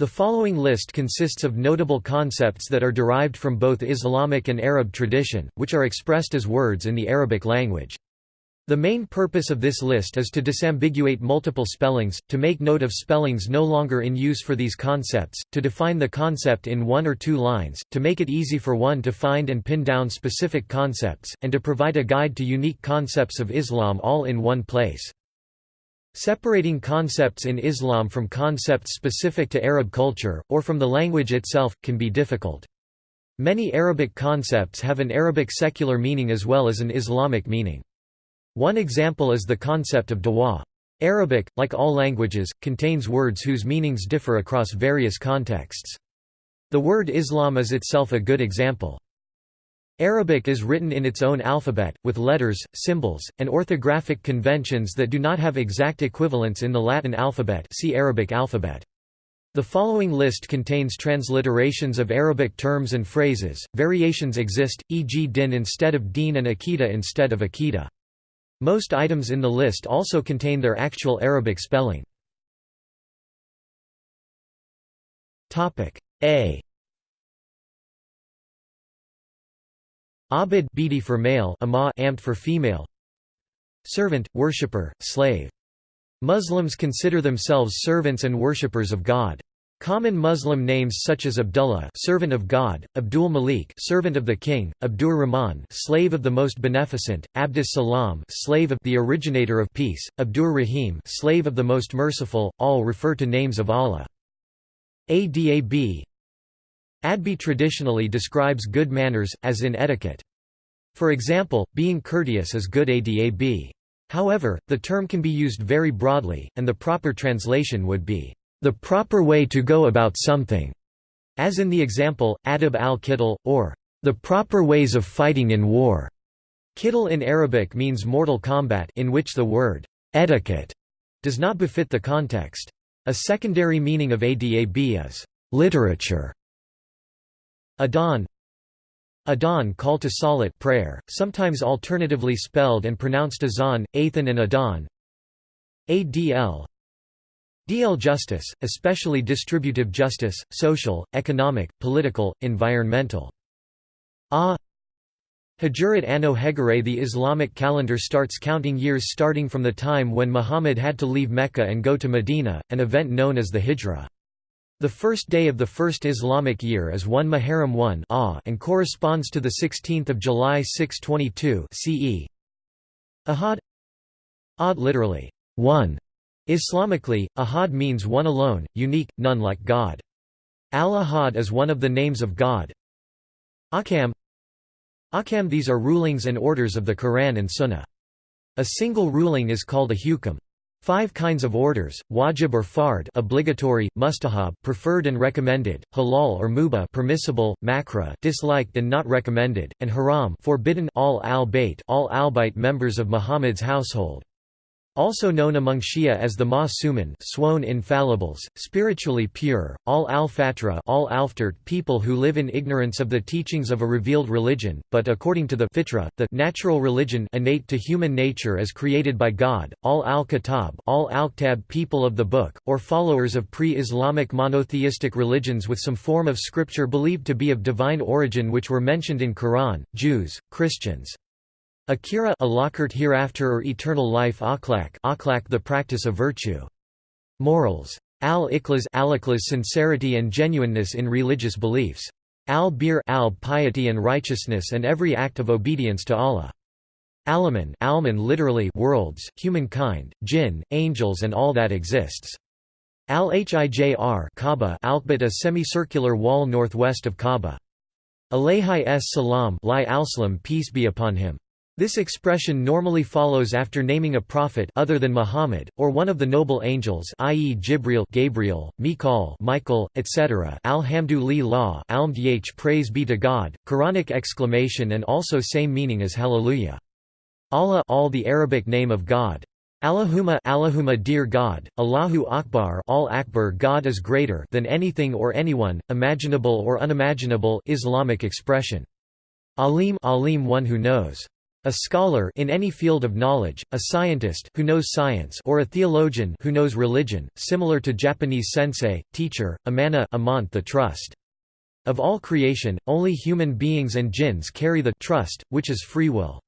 The following list consists of notable concepts that are derived from both Islamic and Arab tradition, which are expressed as words in the Arabic language. The main purpose of this list is to disambiguate multiple spellings, to make note of spellings no longer in use for these concepts, to define the concept in one or two lines, to make it easy for one to find and pin down specific concepts, and to provide a guide to unique concepts of Islam all in one place. Separating concepts in Islam from concepts specific to Arab culture, or from the language itself, can be difficult. Many Arabic concepts have an Arabic secular meaning as well as an Islamic meaning. One example is the concept of dua. Arabic, like all languages, contains words whose meanings differ across various contexts. The word Islam is itself a good example. Arabic is written in its own alphabet, with letters, symbols, and orthographic conventions that do not have exact equivalents in the Latin alphabet see Arabic alphabet. The following list contains transliterations of Arabic terms and phrases, variations exist, e.g. din instead of deen and akida instead of akida. Most items in the list also contain their actual Arabic spelling. A Abid bidi for male, ama amt for female. Servant, worshipper, slave. Muslims consider themselves servants and worshippers of God. Common Muslim names such as Abdullah, servant of God, Abdul Malik, servant of the king, Abdur Rahman, slave of the most beneficent, Abdus Salam, slave of the originator of peace, Abdur Rahim, slave of the most merciful, all refer to names of Allah. Adab Adbi traditionally describes good manners, as in etiquette. For example, being courteous is good adab. However, the term can be used very broadly, and the proper translation would be, the proper way to go about something, as in the example, adab al-qital, or the proper ways of fighting in war. Kittle in Arabic means mortal combat in which the word etiquette does not befit the context. A secondary meaning of adab is literature Adhan Adhan call to salat prayer, sometimes alternatively spelled and pronounced azan, Athan and Adhan ADL DL justice, especially distributive justice, social, economic, political, environmental. Ah Hijrat Anno Hegirae The Islamic calendar starts counting years starting from the time when Muhammad had to leave Mecca and go to Medina, an event known as the Hijra. The first day of the first Islamic year is 1 Muharram 1 and corresponds to 16 July 622 CE. Ahad Ad literally, one. Islamically, Ahad means one alone, unique, none like God. Al-Ahad is one of the names of God. Ahkam Ahkam These are rulings and orders of the Quran and Sunnah. A single ruling is called a hukam. Five kinds of orders: wajib or fard, obligatory, mustahab, preferred and recommended, halal or mubah, permissible, makruh, disliked and not recommended, and haram, forbidden. Ahl al-bayt, all al-bayt members of Muhammad's household. Also known among Shia as the Ma'sumin sworn infallibles, spiritually pure, ahl al-fatra all alftert people who live in ignorance of the teachings of a revealed religion, but according to the fitra, the natural religion innate to human nature as created by God, ahl al-kitab all al-ktab people of the book, or followers of pre-Islamic monotheistic religions with some form of scripture believed to be of divine origin which were mentioned in Quran, Jews, Christians. Akira alakert hereafter or eternal life akhlaq akhlaq the practice of virtue. Morals. Al sincerity and genuineness in religious beliefs. Al-bir al piety and righteousness and every act of obedience to Allah. Alaman alman literally worlds, humankind, jinn, angels and all that exists. Al-Hijr Kaaba Alkbit a semicircular wall northwest of Kaaba. Alayhi s salam al peace be upon him. This expression normally follows after naming a prophet other than Muhammad, or one of the noble angels i.e. Jibril Gabriel, Mikal Michael, etc. Alhamdulillah Almdh praise be to God, Quranic exclamation and also same meaning as Hallelujah. Allah all the Arabic name of God. Allahumma Allahumma dear God, Allahu Akbar all Akbar God is greater than anything or anyone, imaginable or unimaginable Islamic expression. Alim Alim one who knows. A scholar in any field of knowledge, a scientist who knows science or a theologian who knows religion, similar to Japanese sensei, teacher, amana amant the trust. Of all creation, only human beings and jinns carry the trust, which is free will.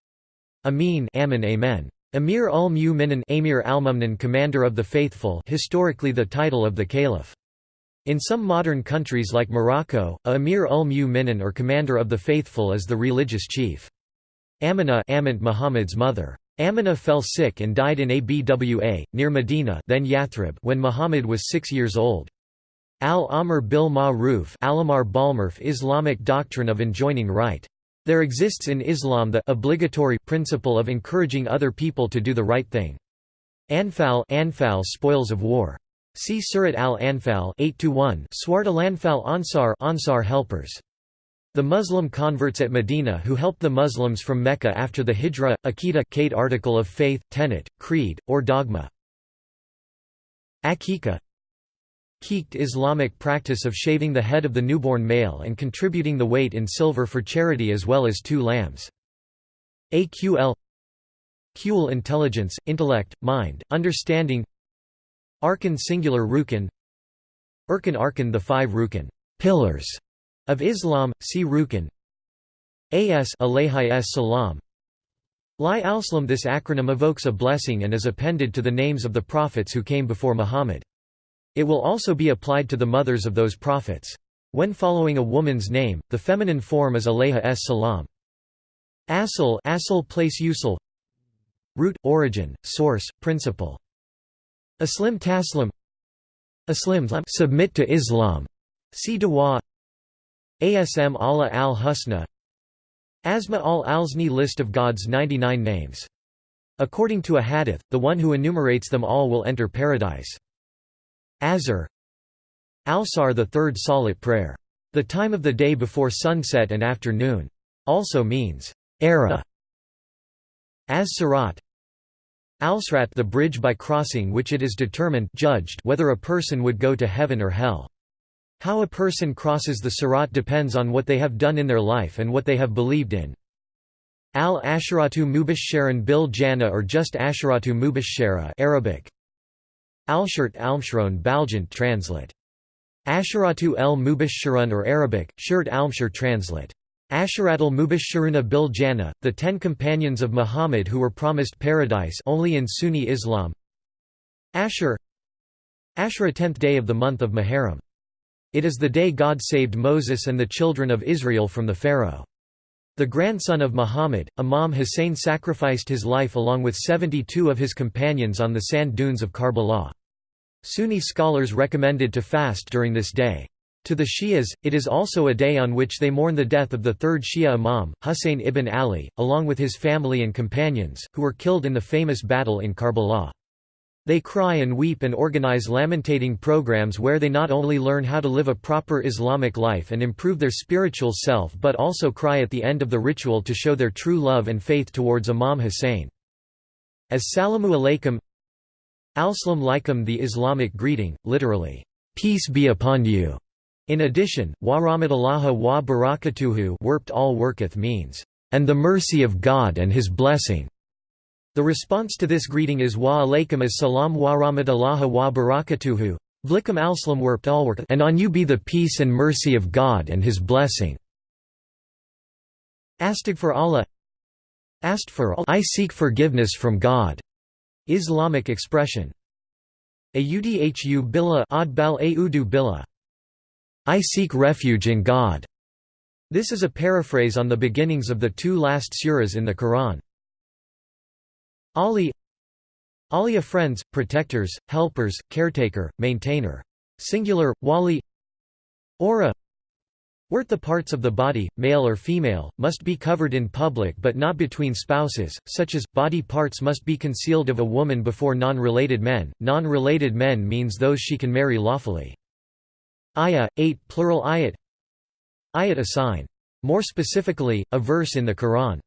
Amin amen amen. Amir ul-Mu'minin Amir al commander of the faithful historically the title of the caliph. In some modern countries like Morocco, a Amir ul-Mu'minin or commander of the faithful is the religious chief. Amina Amint Muhammad's mother. Amina fell sick and died in Abwa, near Medina then Yathrib when Muhammad was six years old. Al-Amr bil Ma'ruf Islamic doctrine of enjoining right. There exists in Islam the obligatory principle of encouraging other people to do the right thing. Anfal, Anfal spoils of war. See Surat al-Anfal 8-1 Swart al-Anfal Ansar, Ansar helpers. The Muslim converts at Medina who helped the Muslims from Mecca after the Hijra, Aqidah Kate article of faith, tenet, creed, or dogma. Akika Keeked Islamic practice of shaving the head of the newborn male and contributing the weight in silver for charity as well as two lambs. AQL Qul intelligence, intellect, mind, understanding. Arkan singular Rukin Urkan Arkan the five Rukin pillars of Islam, see Rukin AS as salam Li al-Salam This acronym evokes a blessing and is appended to the names of the prophets who came before Muhammad. It will also be applied to the mothers of those prophets. When following a woman's name, the feminine form is alayha s salam. Asl asl place usul Root, origin, source, principle. Aslim taslim Aslim submit to Islam. See Dawa Asm Allah al-Husna Asma al-Alzni list of God's 99 names. According to a hadith, the one who enumerates them all will enter paradise. Azr Alsar the third salat prayer. The time of the day before sunset and afternoon. Also means, era. As Sirat Alsrat the bridge by crossing which it is determined judged whether a person would go to heaven or hell. How a person crosses the Sirat depends on what they have done in their life and what they have believed in. Al-Asharatu Mubashsharan bil Jannah or just Asharatu Mubashshara Arabic Alshert Almshron Baljant translate. Asharatu el Mubashshirun or Arabic, Shirt Almshir translate. Asharatul Mubashshiruna bil Jannah, the ten companions of Muhammad who were promised paradise only in Sunni Islam. Ashur Ashura 10th day of the month of Muharram. It is the day God saved Moses and the children of Israel from the Pharaoh. The grandson of Muhammad, Imam Hussein sacrificed his life along with 72 of his companions on the sand dunes of Karbala. Sunni scholars recommended to fast during this day. To the Shias, it is also a day on which they mourn the death of the third Shia Imam, Husayn ibn Ali, along with his family and companions, who were killed in the famous battle in Karbala. They cry and weep and organize lamentating programs where they not only learn how to live a proper Islamic life and improve their spiritual self but also cry at the end of the ritual to show their true love and faith towards Imam Hussein. As Salamu alaykum Al-Salam laikum the Islamic greeting, literally, peace be upon you. In addition, wa rahmatullahi wa barakatuhu warped all worketh means, and the mercy of God and his blessing. The response to this greeting is wa alaykum as salam wa rahmatullahi wa barakatuhu. Vlikum alslam work and on you be the peace and mercy of God and his blessing. Astaghfirullah Asked for I seek forgiveness from God. Islamic expression. Audhu billah adbal audu billah. I seek refuge in God. This is a paraphrase on the beginnings of the two last suras in the Quran. Ali Alia friends, protectors, helpers, caretaker, maintainer. Singular, wali Aura Wert the parts of the body, male or female, must be covered in public but not between spouses, such as, body parts must be concealed of a woman before non-related men, non-related men means those she can marry lawfully. Ayah, 8 plural ayat Ayat a sign. More specifically, a verse in the Quran.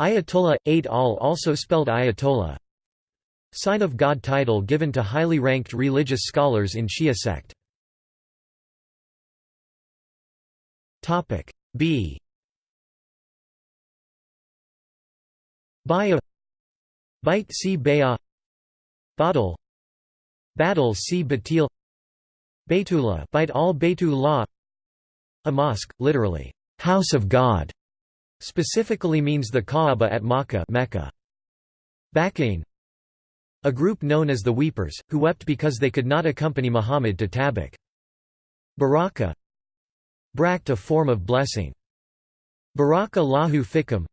Ayatollah, 8 al also spelled Ayatollah. Sign of God title given to highly ranked religious scholars in Shia sect. B. Baya. Bait si Baya. Badal. Badal si Batil. Baytullah Bait al Baytullah A mosque, literally, house of God, specifically means the Kaaba at Makkah Mecca. A group known as the Weepers, who wept because they could not accompany Muhammad to Tabuk. Baraka Brakt a form of blessing. Baraka lahu fikum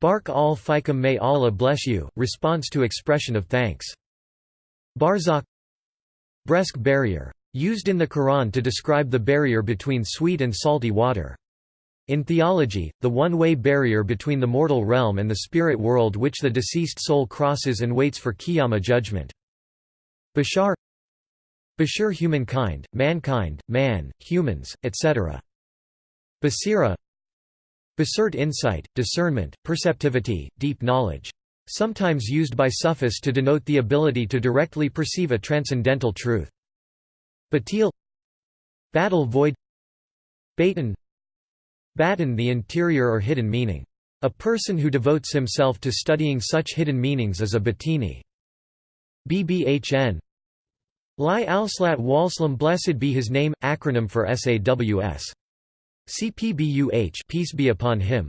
Bark al fikum may Allah bless you, response to expression of thanks. Barzakh Bresk barrier. Used in the Quran to describe the barrier between sweet and salty water. In theology, the one-way barrier between the mortal realm and the spirit world which the deceased soul crosses and waits for Qiyamah judgment. Bashar Bashir humankind, mankind, man, humans, etc. Basira Basert insight, discernment, perceptivity, deep knowledge. Sometimes used by Sufis to denote the ability to directly perceive a transcendental truth. Batil Battle void Baton Baton the interior or hidden meaning. A person who devotes himself to studying such hidden meanings is a Batini. BBHN Li al-Slat Walslam Blessed be his name, acronym for SAWS. CPBUH peace be upon him.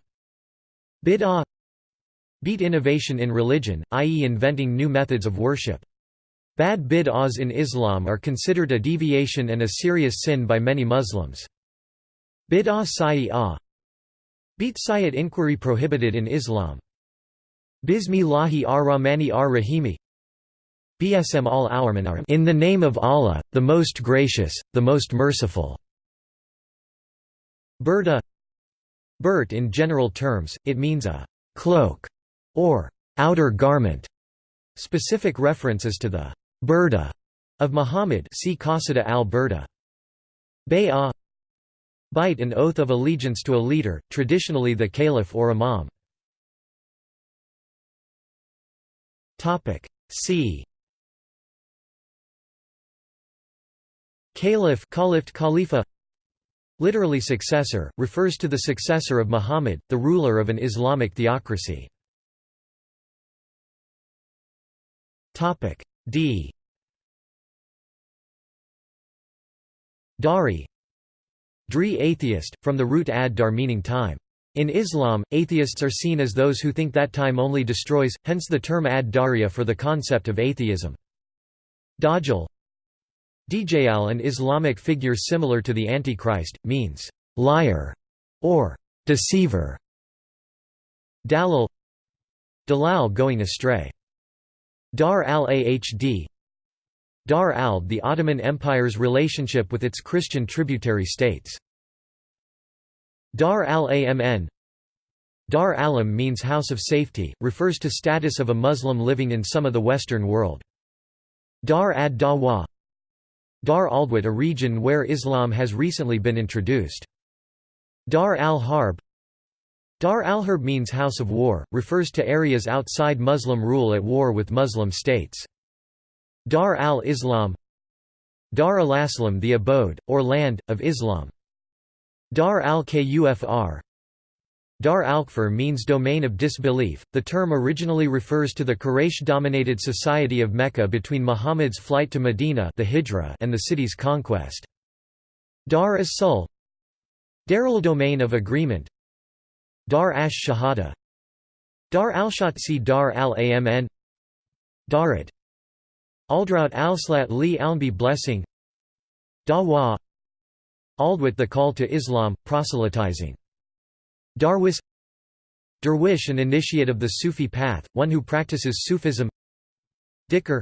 Bid'ah Beat innovation in religion, i.e. inventing new methods of worship. Bad bid'ahs in Islam are considered a deviation and a serious sin by many Muslims. Bid'ah sayyah Beat sayyat inquiry prohibited in Islam. Bismillahi ar-Rahmani ar-Rahimi BSM al In the name of Allah, the most gracious, the most merciful. Burda Burt in general terms, it means a «cloak» or «outer garment». Specific references to the «burda» of Muhammad see Qasida al-Burda. Bay'ah Bite an oath of allegiance to a leader, traditionally the caliph or imam. See Caliph Khalifa Literally successor, refers to the successor of Muhammad, the ruler of an Islamic theocracy. D Dari Dri atheist, from the root ad dar meaning time. In Islam, atheists are seen as those who think that time only destroys, hence the term ad daria for the concept of atheism. Dajjal Djal an Islamic figure similar to the Antichrist, means, liar, or deceiver. Dalal Dalal going astray. Dar al-Ahd Dar al the Ottoman Empire's relationship with its Christian tributary states. Dar al-Amn Dar alam means house of safety, refers to status of a Muslim living in some of the Western world. Dar ad-Dawa Dar Aldwit a region where Islam has recently been introduced. Dar al-Harb Dar al-Harb means house of war, refers to areas outside Muslim rule at war with Muslim states. Dar al-Islam Dar al-Aslam the abode, or land, of Islam. Dar al-Kufr Dar al-Kfr means domain of disbelief. The term originally refers to the Quraysh-dominated society of Mecca between Muhammad's flight to Medina the Hijra and the city's conquest. Dar as-Sul Darul domain of agreement Dar ash Shahada Dar al-Shatsi Dar al-Amn Darat Aldraut al-Slat li alnbi blessing Dawa Aldwit the call to Islam, proselytizing Darwis Derwish an initiate of the Sufi path, one who practices Sufism Dhikr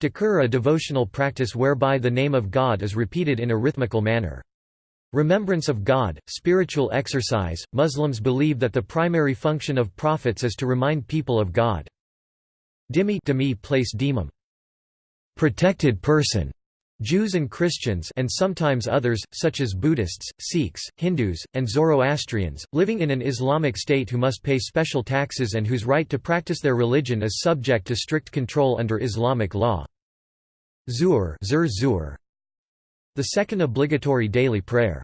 Dhikr a devotional practice whereby the name of God is repeated in a rhythmical manner. Remembrance of God, spiritual exercise, Muslims believe that the primary function of prophets is to remind people of God. Dimi place dimum. Protected person Jews and Christians and sometimes others, such as Buddhists, Sikhs, Hindus, and Zoroastrians, living in an Islamic state who must pay special taxes and whose right to practice their religion is subject to strict control under Islamic law. Zur zuhr the second obligatory daily prayer.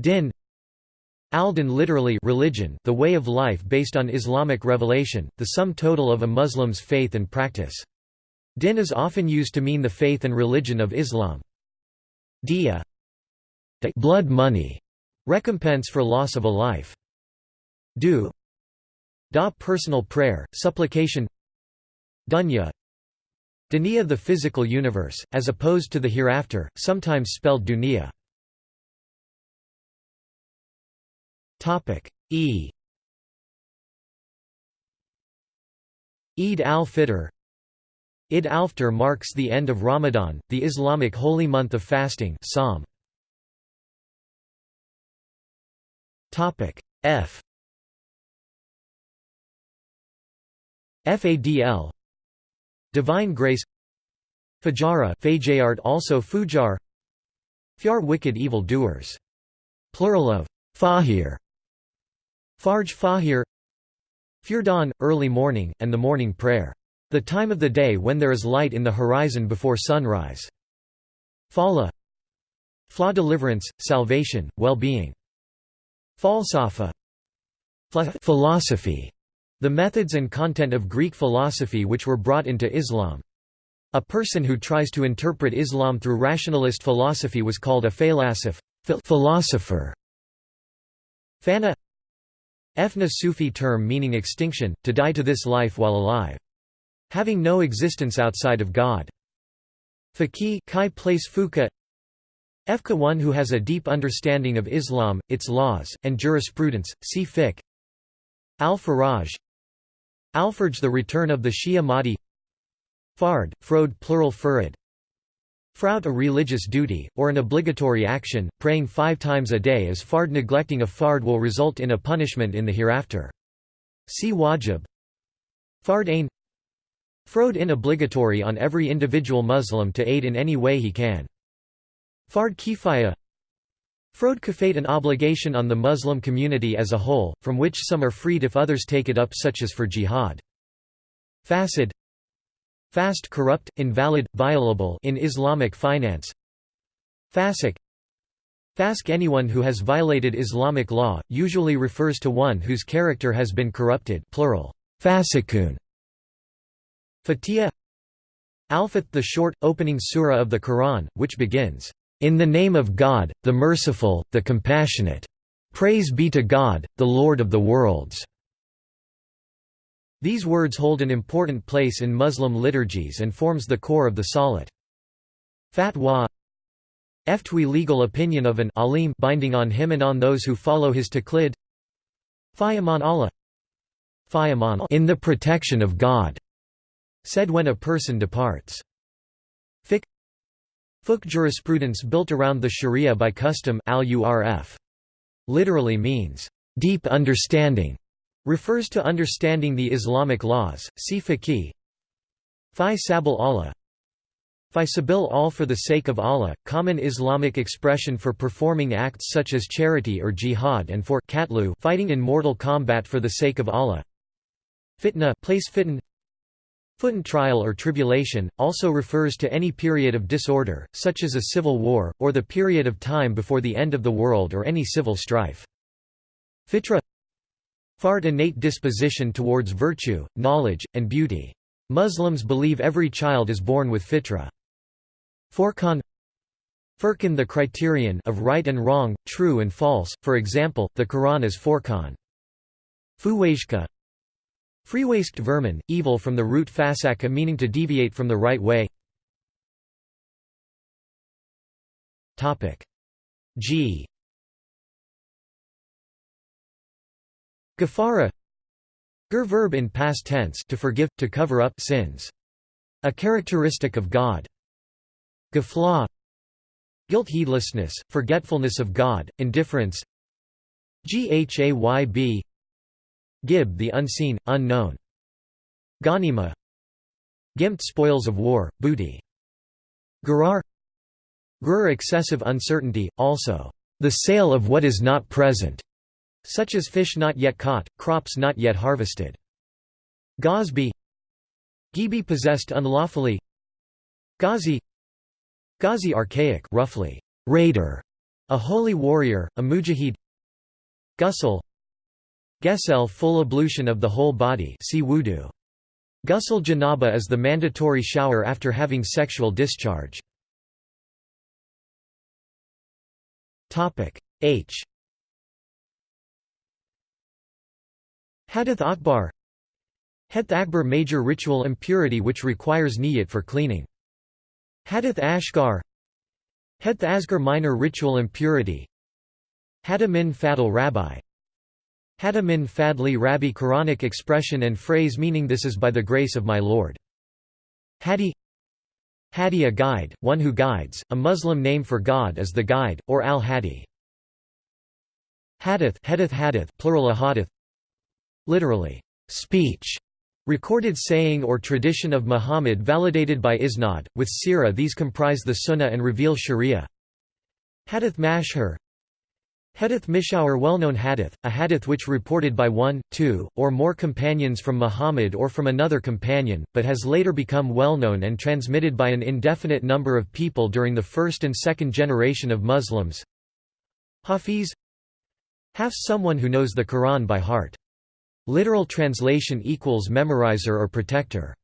Din Al-Din literally religion, the way of life based on Islamic revelation, the sum total of a Muslim's faith and practice. Din is often used to mean the faith and religion of Islam. Diya blood money, recompense for loss of a life. Du da personal prayer, supplication Dunya Dunya the physical universe, as opposed to the hereafter, sometimes spelled dunya. E Eid al-Fitr Id al-Fitr marks the end of Ramadan, the Islamic holy month of fasting Sawm. F Fadl Divine grace Fajara also Fujar Fyar wicked evil doers. Plural of Fahir Farj Fahir Firdan, early morning, and the morning prayer. The time of the day when there is light in the horizon before sunrise. Fala Flaw deliverance, salvation, well-being. Falsafa Philosophy The methods and content of Greek philosophy which were brought into Islam. A person who tries to interpret Islam through rationalist philosophy was called a falasif philosopher. Fana Efna Sufi term meaning extinction, to die to this life while alive. Having no existence outside of God. Faqih kai place fuka Efka one who has a deep understanding of Islam, its laws, and jurisprudence, see fiqh. Al-Faraj Al-Farj the return of the Shia Mahdi. Fard, Frode plural Furad Frout a religious duty, or an obligatory action, praying five times a day as fard neglecting a fard will result in a punishment in the hereafter. See wajib. Fard ain Frode in obligatory on every individual Muslim to aid in any way he can. Fard kifaya Frode kafate an obligation on the Muslim community as a whole, from which some are freed if others take it up such as for jihad. Fasid Fast corrupt, invalid, violable in Islamic finance Fasik Fask anyone who has violated Islamic law, usually refers to one whose character has been corrupted plural, fasikun. Fatiha Al-Fath the short, opening surah of the Quran, which begins, "...in the name of God, the Merciful, the Compassionate. Praise be to God, the Lord of the worlds." These words hold an important place in Muslim liturgies and forms the core of the salat. Fatwa Ftwi legal opinion of an alim binding on him and on those who follow his taqlid Fayaman Allah Fayaman in the protection of God said when a person departs. Fiqh Fiqh jurisprudence built around the sharia by custom. Literally means, "...deep understanding", refers to understanding the Islamic laws, see fiqh Fi sabil Allah Fi sabil all for the sake of Allah, common Islamic expression for performing acts such as charity or jihad and for katlu fighting in mortal combat for the sake of Allah. Fitna place fitn Fitn trial or tribulation, also refers to any period of disorder, such as a civil war, or the period of time before the end of the world or any civil strife. Fitra Fard innate disposition towards virtue, knowledge, and beauty. Muslims believe every child is born with fitra. Furqan Furqan the criterion of right and wrong, true and false, for example, the Quran is Furqan. Fuwajka Freewasted vermin, evil from the root fasaka meaning to deviate from the right way. G. Gafara Gur verb in past tense to forgive, to cover up sins. A characteristic of God. Gafla Guilt heedlessness, forgetfulness of God, indifference. Ghayb Gib the unseen, unknown. Ghanima Gimt spoils of war, booty. Gurar Gur excessive uncertainty, also, the sale of what is not present such as fish not yet caught, crops not yet harvested. Gosby Gibi possessed unlawfully. Ghazi. Ghazi archaic roughly, raider, a holy warrior, a mujahid. Ghusl Gesel full ablution of the whole body see wudu. Ghusl janaba is the mandatory shower after having sexual discharge. H Hadith Akbar Hadith Akbar major ritual impurity which requires niyat for cleaning. Hadith Ashgar Hadith Asgar minor ritual impurity Hada min fadl rabbi Hada min fadli rabbi Quranic expression and phrase meaning this is by the grace of my Lord. Hadi Hadi a guide, one who guides, a Muslim name for God is the guide, or al-Hadi. Hadith hadith hadith plural ahadith literally speech recorded saying or tradition of Muhammad validated by isnad with sirah these comprise the sunnah and reveal sharia hadith mashhur Hadith Mishawar well-known hadith, a hadith which reported by one, two, or more companions from Muhammad or from another companion, but has later become well-known and transmitted by an indefinite number of people during the first and second generation of Muslims. Hafiz Hafs someone who knows the Quran by heart. Literal translation equals memorizer or protector.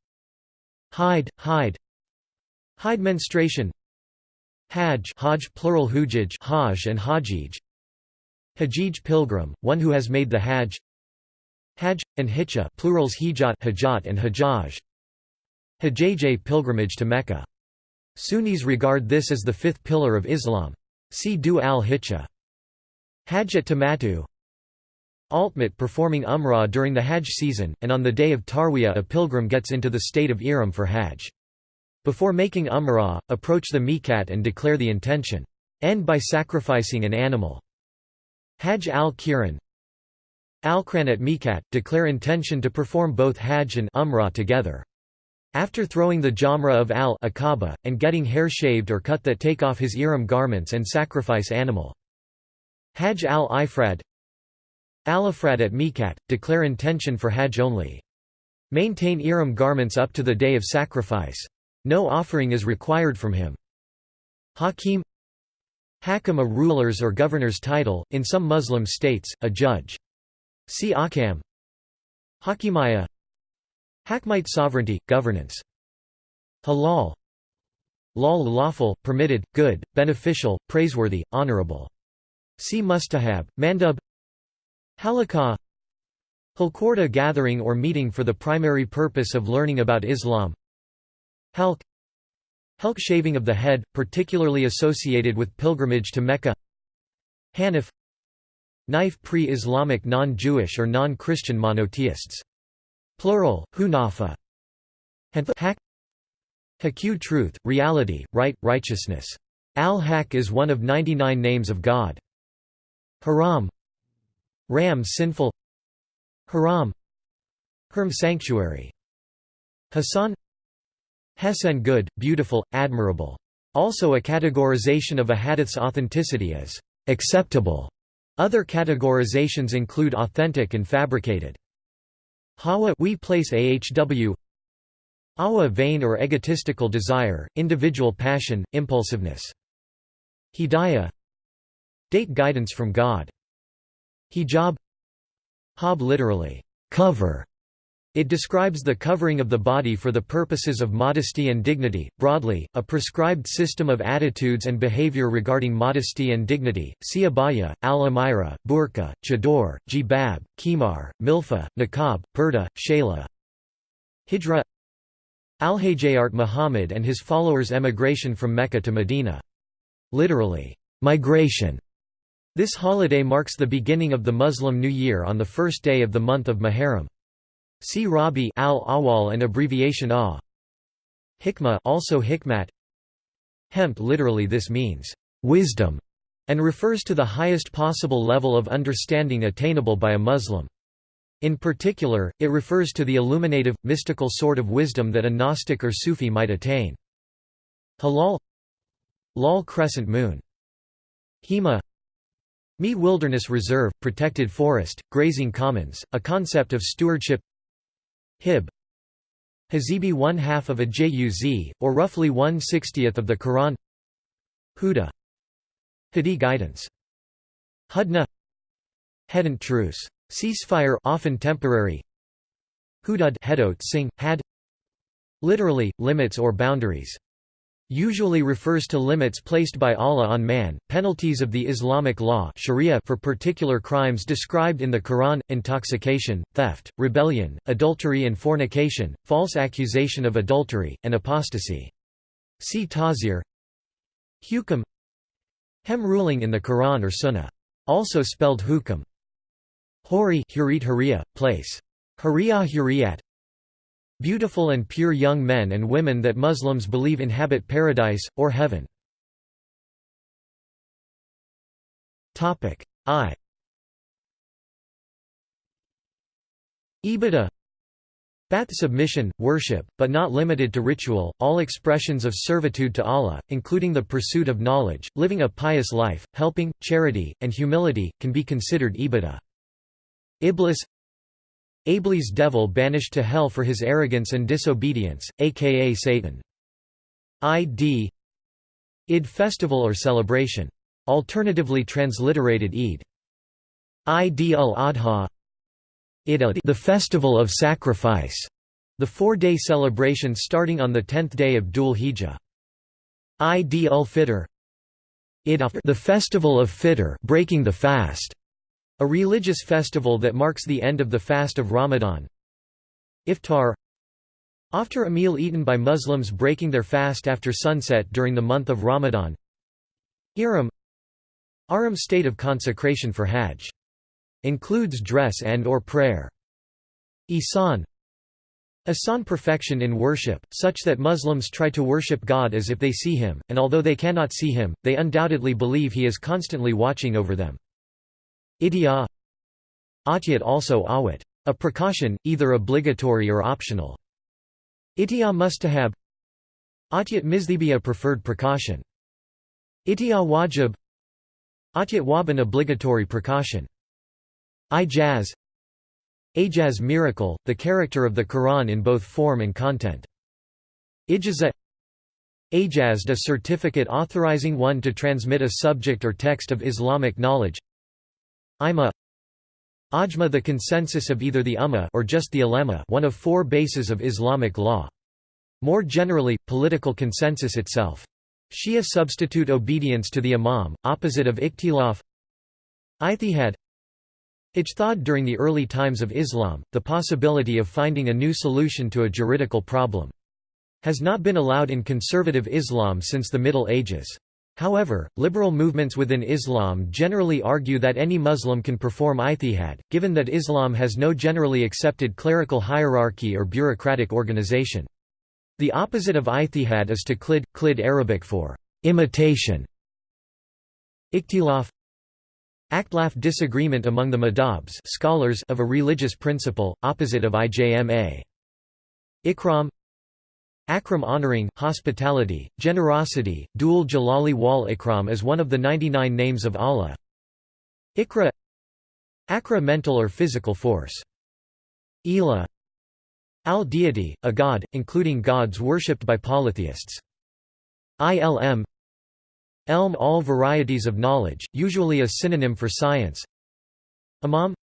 Hide, hide Hide menstruation Hajj Hajj plural hujaj Hajj and Hajij Hajij pilgrim, one who has made the Hajj Hajj, and Hitcha plurals hijat, hajat and hajjaj Hajjaj pilgrimage to Mecca. Sunnis regard this as the fifth pillar of Islam. See Du al-Hitcha. Hajj at Tamatu Ultimate performing Umrah during the Hajj season, and on the day of Tarwiyah a pilgrim gets into the state of Ihram for Hajj. Before making Umrah, approach the Miqat and declare the intention. End by sacrificing an animal. Hajj al-Qiran Al-Qran at Miqat, declare intention to perform both Hajj and Umrah together. After throwing the Jamra of al-Aqaba, and getting hair shaved or cut that take off his Ihram garments and sacrifice animal. Hajj al-Ifrad Al-Ifrad at Miqat, declare intention for Hajj only. Maintain Ihram garments up to the day of sacrifice. No offering is required from him. Hakim Hakam a ruler's or governor's title, in some Muslim states, a judge. See Akam. Hakimaya. Hakmite sovereignty, governance. Halal. Lal lawful, permitted, good, beneficial, praiseworthy, honorable. See Mustahab, Mandub. Halakah Halkorda gathering or meeting for the primary purpose of learning about Islam. Halq Helk shaving of the head, particularly associated with pilgrimage to Mecca. Hanif. Knife pre-Islamic non-Jewish or non-Christian monotheists. Plural, Hunafa. Hak. Haku truth, reality, right, righteousness. Al-Haq is one of 99 names of God. Haram. Ram sinful. Haram. Herm sanctuary. Hasan Hesen good, beautiful, admirable. Also a categorization of a hadith's authenticity as acceptable. Other categorizations include authentic and fabricated. Hawa we place ahw Awa vain or egotistical desire, individual passion, impulsiveness. Hidayah Date guidance from God. Hijab Hab literally, cover, it describes the covering of the body for the purposes of modesty and dignity. Broadly, a prescribed system of attitudes and behavior regarding modesty and dignity. See abaya, al-amira, burqa, chador, jibab, kimar, milfa, niqab, purda, shayla. Hijra Al-Hajjayart Muhammad and his followers' emigration from Mecca to Medina. Literally, migration. This holiday marks the beginning of the Muslim New Year on the first day of the month of Muharram. See Rabi al-Awwal and abbreviation A. Hikmah also hikmat. Hemp literally this means wisdom and refers to the highest possible level of understanding attainable by a Muslim. In particular, it refers to the illuminative, mystical sort of wisdom that a Gnostic or Sufi might attain. Halal Lal crescent moon. Hema Mi Wilderness Reserve, protected forest, grazing commons, a concept of stewardship Hib Hazibi one half of a juz, or roughly one sixtieth of the Quran Huda Hadi guidance Hudna Hedant truce. Ceasefire often temporary. Hudud Hedot sing, had Literally, limits or boundaries. Usually refers to limits placed by Allah on man, penalties of the Islamic law Sharia for particular crimes described in the Quran, intoxication, theft, rebellion, adultery and fornication, false accusation of adultery, and apostasy. See Tazir Hukam Hem ruling in the Quran or Sunnah. Also spelled hukam. Hori Hurit Huriya, place. Huriyah Huriyat Beautiful and pure young men and women that Muslims believe inhabit paradise, or heaven. I Ibadah Bath submission, worship, but not limited to ritual, all expressions of servitude to Allah, including the pursuit of knowledge, living a pious life, helping, charity, and humility, can be considered ibadah. Iblis Iblis devil banished to hell for his arrogance and disobedience, aka Satan. Id Id festival or celebration. Alternatively transliterated Eid. Id al-Adha the festival of sacrifice, the four-day celebration starting on the tenth day of Dhul Hijjah. Id al-Fitr the festival of Fitr breaking the fast, a religious festival that marks the end of the fast of Ramadan. Iftar After a meal eaten by Muslims breaking their fast after sunset during the month of Ramadan. Ihram Aram state of consecration for Hajj. Includes dress and or prayer. Ihsan Ihsan perfection in worship, such that Muslims try to worship God as if they see him, and although they cannot see him, they undoubtedly believe he is constantly watching over them. Idya Atyat also awat. A precaution, either obligatory or optional. Itya mustahab Atyat mizdibiya preferred precaution. Itya wajib Atyat waban obligatory precaution. Ijaz Ajaz miracle, the character of the Quran in both form and content. Ijaza Ajazd a certificate authorizing one to transmit a subject or text of Islamic knowledge Ima Ajma the consensus of either the Ummah or just the ulema one of four bases of Islamic law. More generally, political consensus itself. Shia substitute obedience to the imam, opposite of ikhtilaf Ijtihad Ijtihad during the early times of Islam, the possibility of finding a new solution to a juridical problem. Has not been allowed in conservative Islam since the Middle Ages. However, liberal movements within Islam generally argue that any Muslim can perform ijtihad, given that Islam has no generally accepted clerical hierarchy or bureaucratic organization. The opposite of ijtihad is taqlid, qlid Arabic for imitation. Iktilaf Akhtilaf disagreement among the madhabs scholars of a religious principle, opposite of ijma. Ikram Akram honoring, hospitality, generosity, dual Jalali wal Ikram is one of the 99 names of Allah. Ikra Akra mental or physical force. Ela Al-deity, a god, including gods worshipped by polytheists. Ilm Elm all varieties of knowledge, usually a synonym for science. Imam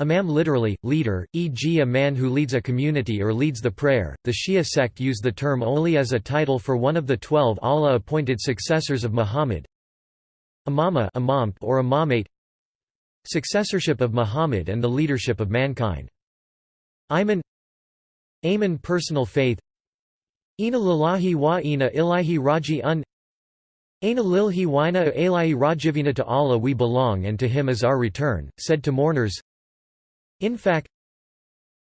Imam literally, leader, e.g. a man who leads a community or leads the prayer. The Shia sect use the term only as a title for one of the twelve Allah-appointed successors of Muhammad. Imama imam or imamate Successorship of Muhammad and the leadership of mankind. Iman Amen personal faith Ina lillahi wa ina ilahi raji un Aina lilhi waina ilahi rajivina to Allah we belong and to Him is our return, said to mourners Infaq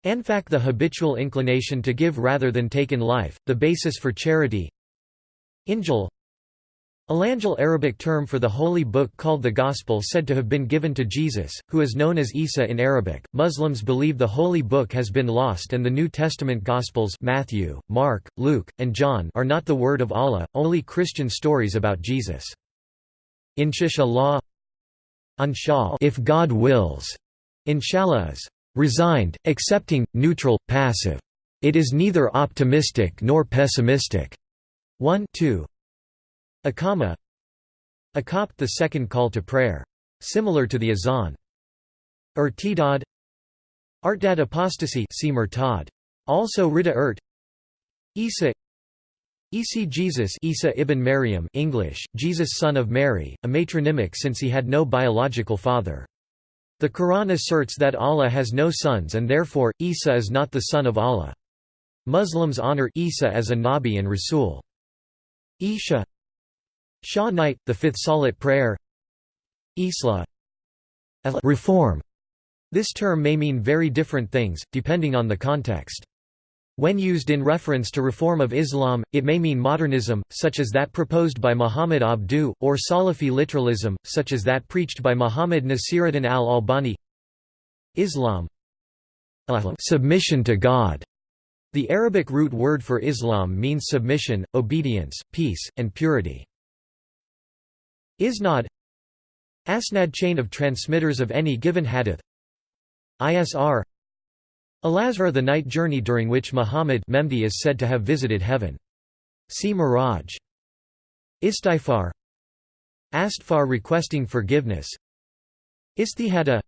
Anfaq the habitual inclination to give rather than take in life, the basis for charity Injil Alangel Arabic term for the holy book called the Gospel said to have been given to Jesus, who is known as Isa in Arabic. Muslims believe the holy book has been lost and the New Testament Gospels Matthew, Mark, Luke, and John are not the word of Allah, only Christian stories about Jesus. Inshallah if God wills Inshallah is resigned, accepting, neutral, passive. It is neither optimistic nor pessimistic. 1 2. Akama Akop the second call to prayer. Similar to the azan. Irtidad Artdad apostasy Also Rida Ert Isa Isi Jesus Isa ibn Maryam English, Jesus son of Mary, a matronymic since he had no biological father. The Quran asserts that Allah has no sons and therefore, Isa is not the son of Allah. Muslims honor Isa as a Nabi and Rasul. Isha Shah night, the fifth salat prayer Islah reform. This term may mean very different things, depending on the context. When used in reference to reform of Islam, it may mean modernism, such as that proposed by Muhammad Abduh, or Salafi literalism, such as that preached by Muhammad Nasiruddin al-Albani. Islam. Submission to God. The Arabic root word for Islam means submission, obedience, peace, and purity. Isnad. Asnad chain of transmitters of any given hadith. ISR Al-Asra the night journey during which Muhammad Memdi is said to have visited heaven. See Miraj. Istighfar. Astfar requesting forgiveness. Istihada.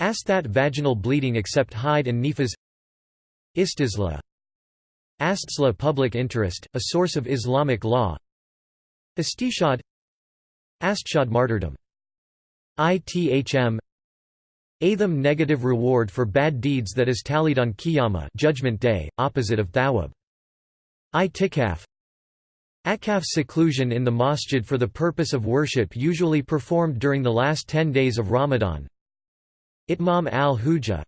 Astat vaginal bleeding except hayd and nifas. Istisla Astsla public interest, a source of Islamic law. Istishad. Astshad martyrdom. ITHM Atham negative reward for bad deeds that is tallied on Qiyamah judgment day, opposite of Thawab. Itikaf Atkaf seclusion in the masjid for the purpose of worship usually performed during the last ten days of Ramadan. Itmam al-Hujjah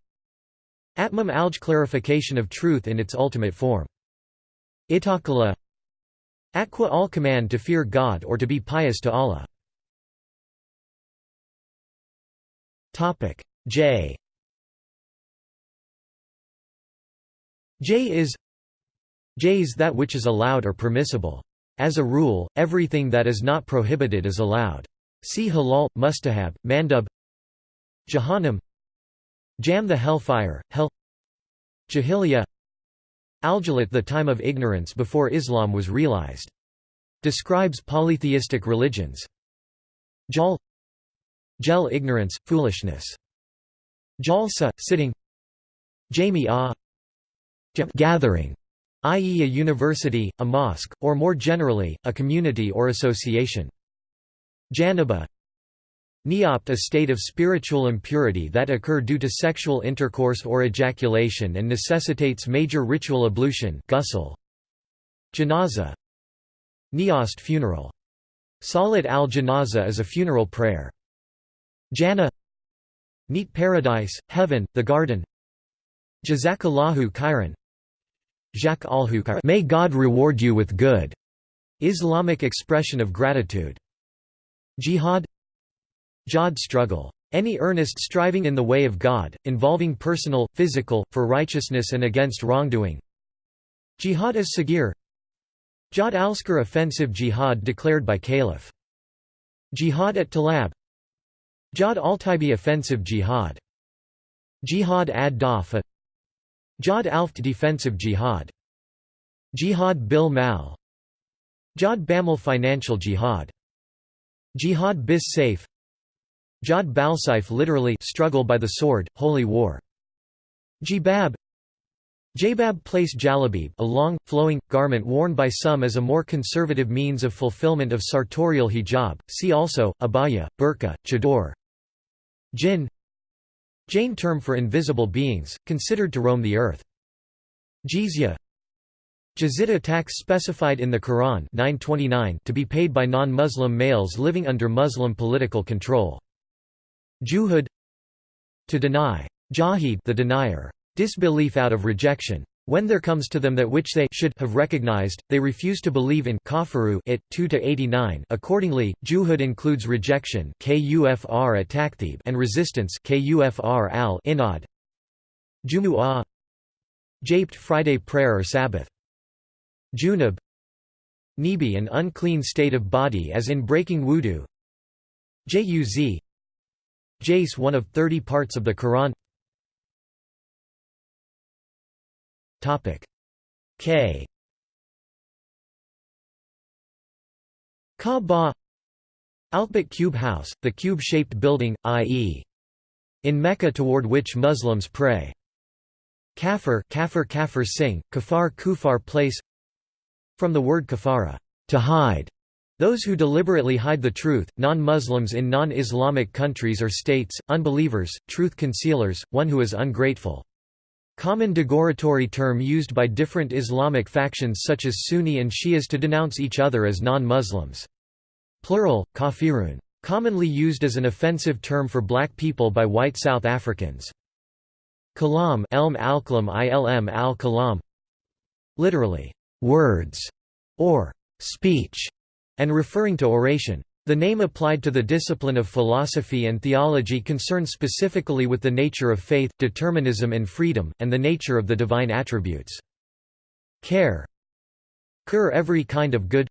Atmam alj clarification of truth in its ultimate form. Itakala Aqua al command to fear God or to be pious to Allah. J J is J is that which is allowed or permissible. As a rule, everything that is not prohibited is allowed. See halal, mustahab, mandub Jahannam Jam the hellfire, hell Jahiliyyah Aljalit the time of ignorance before Islam was realized. Describes polytheistic religions. Jal Jel ignorance, foolishness Jalsa, sitting Jami'ah gathering, i.e. a university, a mosque, or more generally, a community or association. Janaba Neopt a state of spiritual impurity that occur due to sexual intercourse or ejaculation and necessitates major ritual ablution ghusl. Janaza Neost funeral. Salat al-Janaza is a funeral prayer. Jannah Neat paradise, heaven, the garden Jazakallahu khairan Jak alhu May God reward you with good. Islamic expression of gratitude. Jihad Jihad struggle. Any earnest striving in the way of God, involving personal, physical, for righteousness and against wrongdoing. Jihad as Sagir Jihad al-Skar offensive jihad declared by Caliph. Jihad at Talab Jihad al-Taibi offensive jihad. Jihad ad-Dafa Jihad alft defensive jihad. Jihad bil mal. Jihad Bamil financial jihad. Jihad bis saif Jihad balsaif literally struggle by the sword, holy war. Jibab. Jabab place jalabib a long, flowing, garment worn by some as a more conservative means of fulfillment of sartorial hijab, see also, abaya, burqa, chador Jinn Jain term for invisible beings, considered to roam the earth. Jizya Jizya tax specified in the Quran 929 to be paid by non-Muslim males living under Muslim political control. Juhud To deny. Jahid the denier. Disbelief out of rejection. When there comes to them that which they should have recognized, they refuse to believe in kafaru it 2 to 89. Accordingly, juhud includes rejection kufr at and resistance kufr al inad. Jumu'ah Japed Friday prayer or Sabbath. Junub Nibi an unclean state of body as in breaking wudu. Juz Jace one of 30 parts of the Quran Topic K Kaaba Alphabet cube house, the cube-shaped building, i.e. in Mecca toward which Muslims pray. Kafir kafir kafir sing, kafar kufar place From the word kafara, to hide, those who deliberately hide the truth, non-Muslims in non-Islamic countries or states, unbelievers, truth concealers, one who is ungrateful. Common degoratory term used by different Islamic factions such as Sunni and Shias to denounce each other as non-Muslims. Plural, kafirun. Commonly used as an offensive term for black people by white South Africans. Kalam elm ilm al-kalam Literally, words, or speech, and referring to oration. The name applied to the discipline of philosophy and theology concerns specifically with the nature of faith, determinism and freedom, and the nature of the divine attributes. Care Cur every kind of good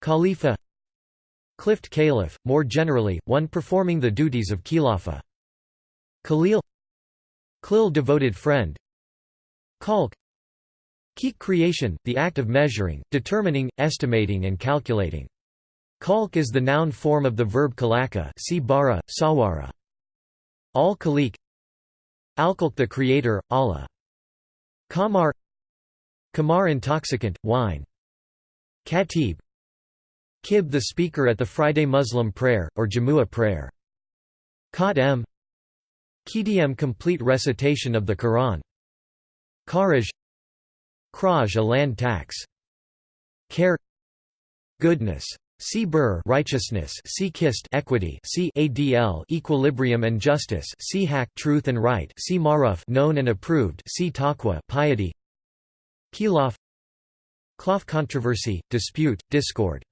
Khalifa Clift Caliph, more generally, one performing the duties of Khilafah. Khalil Klil devoted friend Khalq Keek creation, the act of measuring, determining, estimating and calculating. Khalq is the noun form of the verb kalaka see bara, sawara. Al-Khaliq Alkalk the creator, Allah. Kamar Kamar intoxicant, wine. Khatib Kib the speaker at the Friday Muslim prayer, or Jamua prayer. Qat m Qdm complete recitation of the Quran. Kharaj Kraj a land tax. Care Goodness See Bur righteousness. See Kist equity. See ADL equilibrium and justice. See Hak truth and right. See Maruf known and approved. See Taqwa piety. Khilaf. Khilaf controversy dispute discord.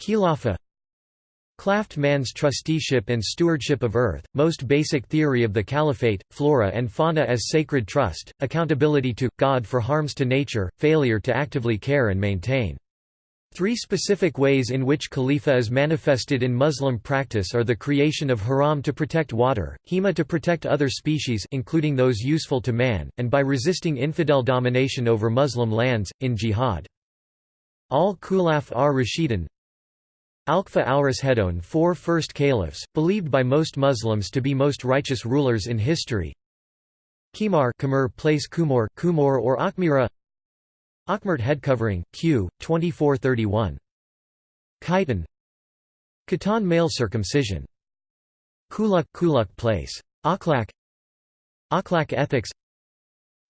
Khilafa Claft man's trusteeship and stewardship of earth, most basic theory of the caliphate, flora and fauna as sacred trust, accountability to, God for harms to nature, failure to actively care and maintain. Three specific ways in which khalifa is manifested in Muslim practice are the creation of haram to protect water, hima to protect other species including those useful to man, and by resisting infidel domination over Muslim lands, in jihad. Al-Khulaf ar-Rashidun Alqfa al-Rashidun four first caliphs, believed by most Muslims to be most righteous rulers in history Qamar place Kumor, Kumor or Akhmira Akhmert head covering, Q, 2431. Khitan Khitan male circumcision. Kuluk Kuluk place. Akhlaq Akhlaq ethics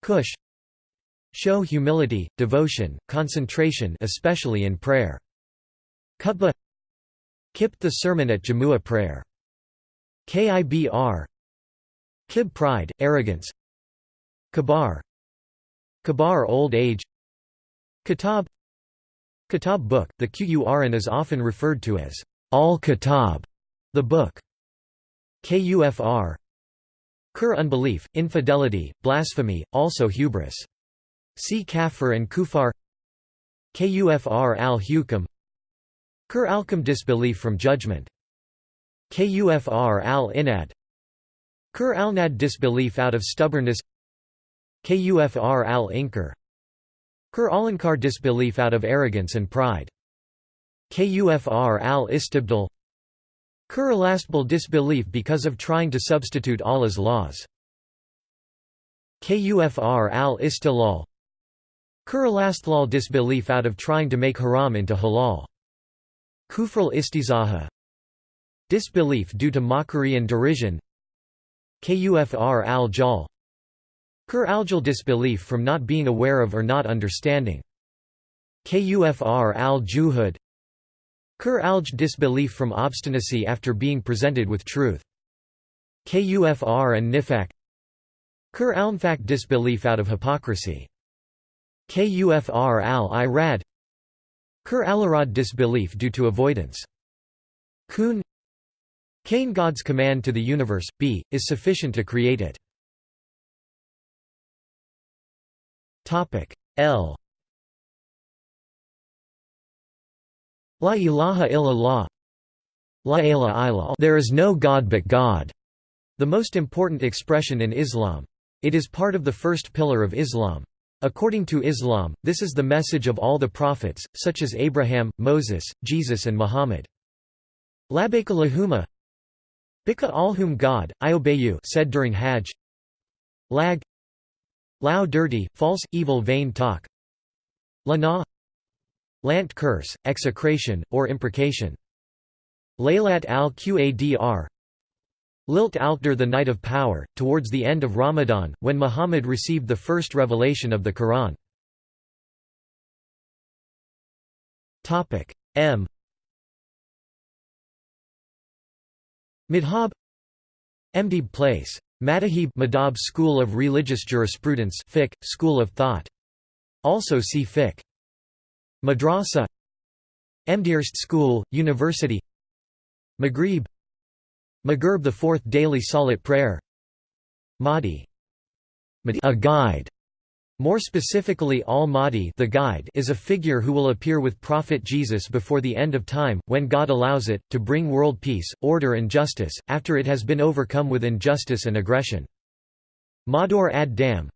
Kush Show humility, devotion, concentration especially in prayer. Khutbah Kipt the sermon at Jamua prayer. Kibr Kib pride, arrogance Kabar Kabar old age Kitab. Kitab book, the Qur'an is often referred to as al-Kitab, the book. Kufr. Kur unbelief, infidelity, blasphemy, also hubris. See kafir and kufar. Kufr al-Hukam Kur al-Kam disbelief from judgment. Kufr al-Inad. Kur al-Nad disbelief out of stubbornness. Kufr al-Inkar Kur Alankar disbelief out of arrogance and pride. Kufr Kur elastable disbelief because of trying to substitute Allah's laws. Kufr Kur elasthlal disbelief out of trying to make haram into halal. Kufral istizaha Disbelief due to mockery and derision Kufr al-Jal Kur aljal disbelief from not being aware of or not understanding. Kufr al-juhud Kur alj disbelief from obstinacy after being presented with truth. Kufr and nifak Kur almfak disbelief out of hypocrisy. Kufr al-irad Kur alarad disbelief due to avoidance. Kun Kain God's command to the universe, b, is sufficient to create it. Topic L La ilaha illallah La ilaha There is no God but God, the most important expression in Islam. It is part of the first pillar of Islam. According to Islam, this is the message of all the prophets, such as Abraham, Moses, Jesus and Muhammad. Labbaik Allahumma Bika whom God, I obey you said during Hajj Lag Lao dirty, false, evil vain talk. Lana. Lant curse, execration, or imprecation. Laylat al-Qadr. Lilt al-Qadr the night of power, towards the end of Ramadan, when Muhammad received the first revelation of the Quran. M. Madhab Mdib place. Madahib Madhab School of Religious Jurisprudence fiqh, School of Thought. Also see fiqh. Madrasa. Mdirst School, University. Maghrib. Maghrib the fourth daily salat prayer. Mahdi. A guide more specifically Al-Mahdi the guide is a figure who will appear with Prophet Jesus before the end of time, when God allows it, to bring world peace, order and justice, after it has been overcome with injustice and aggression. Mador ad-Dam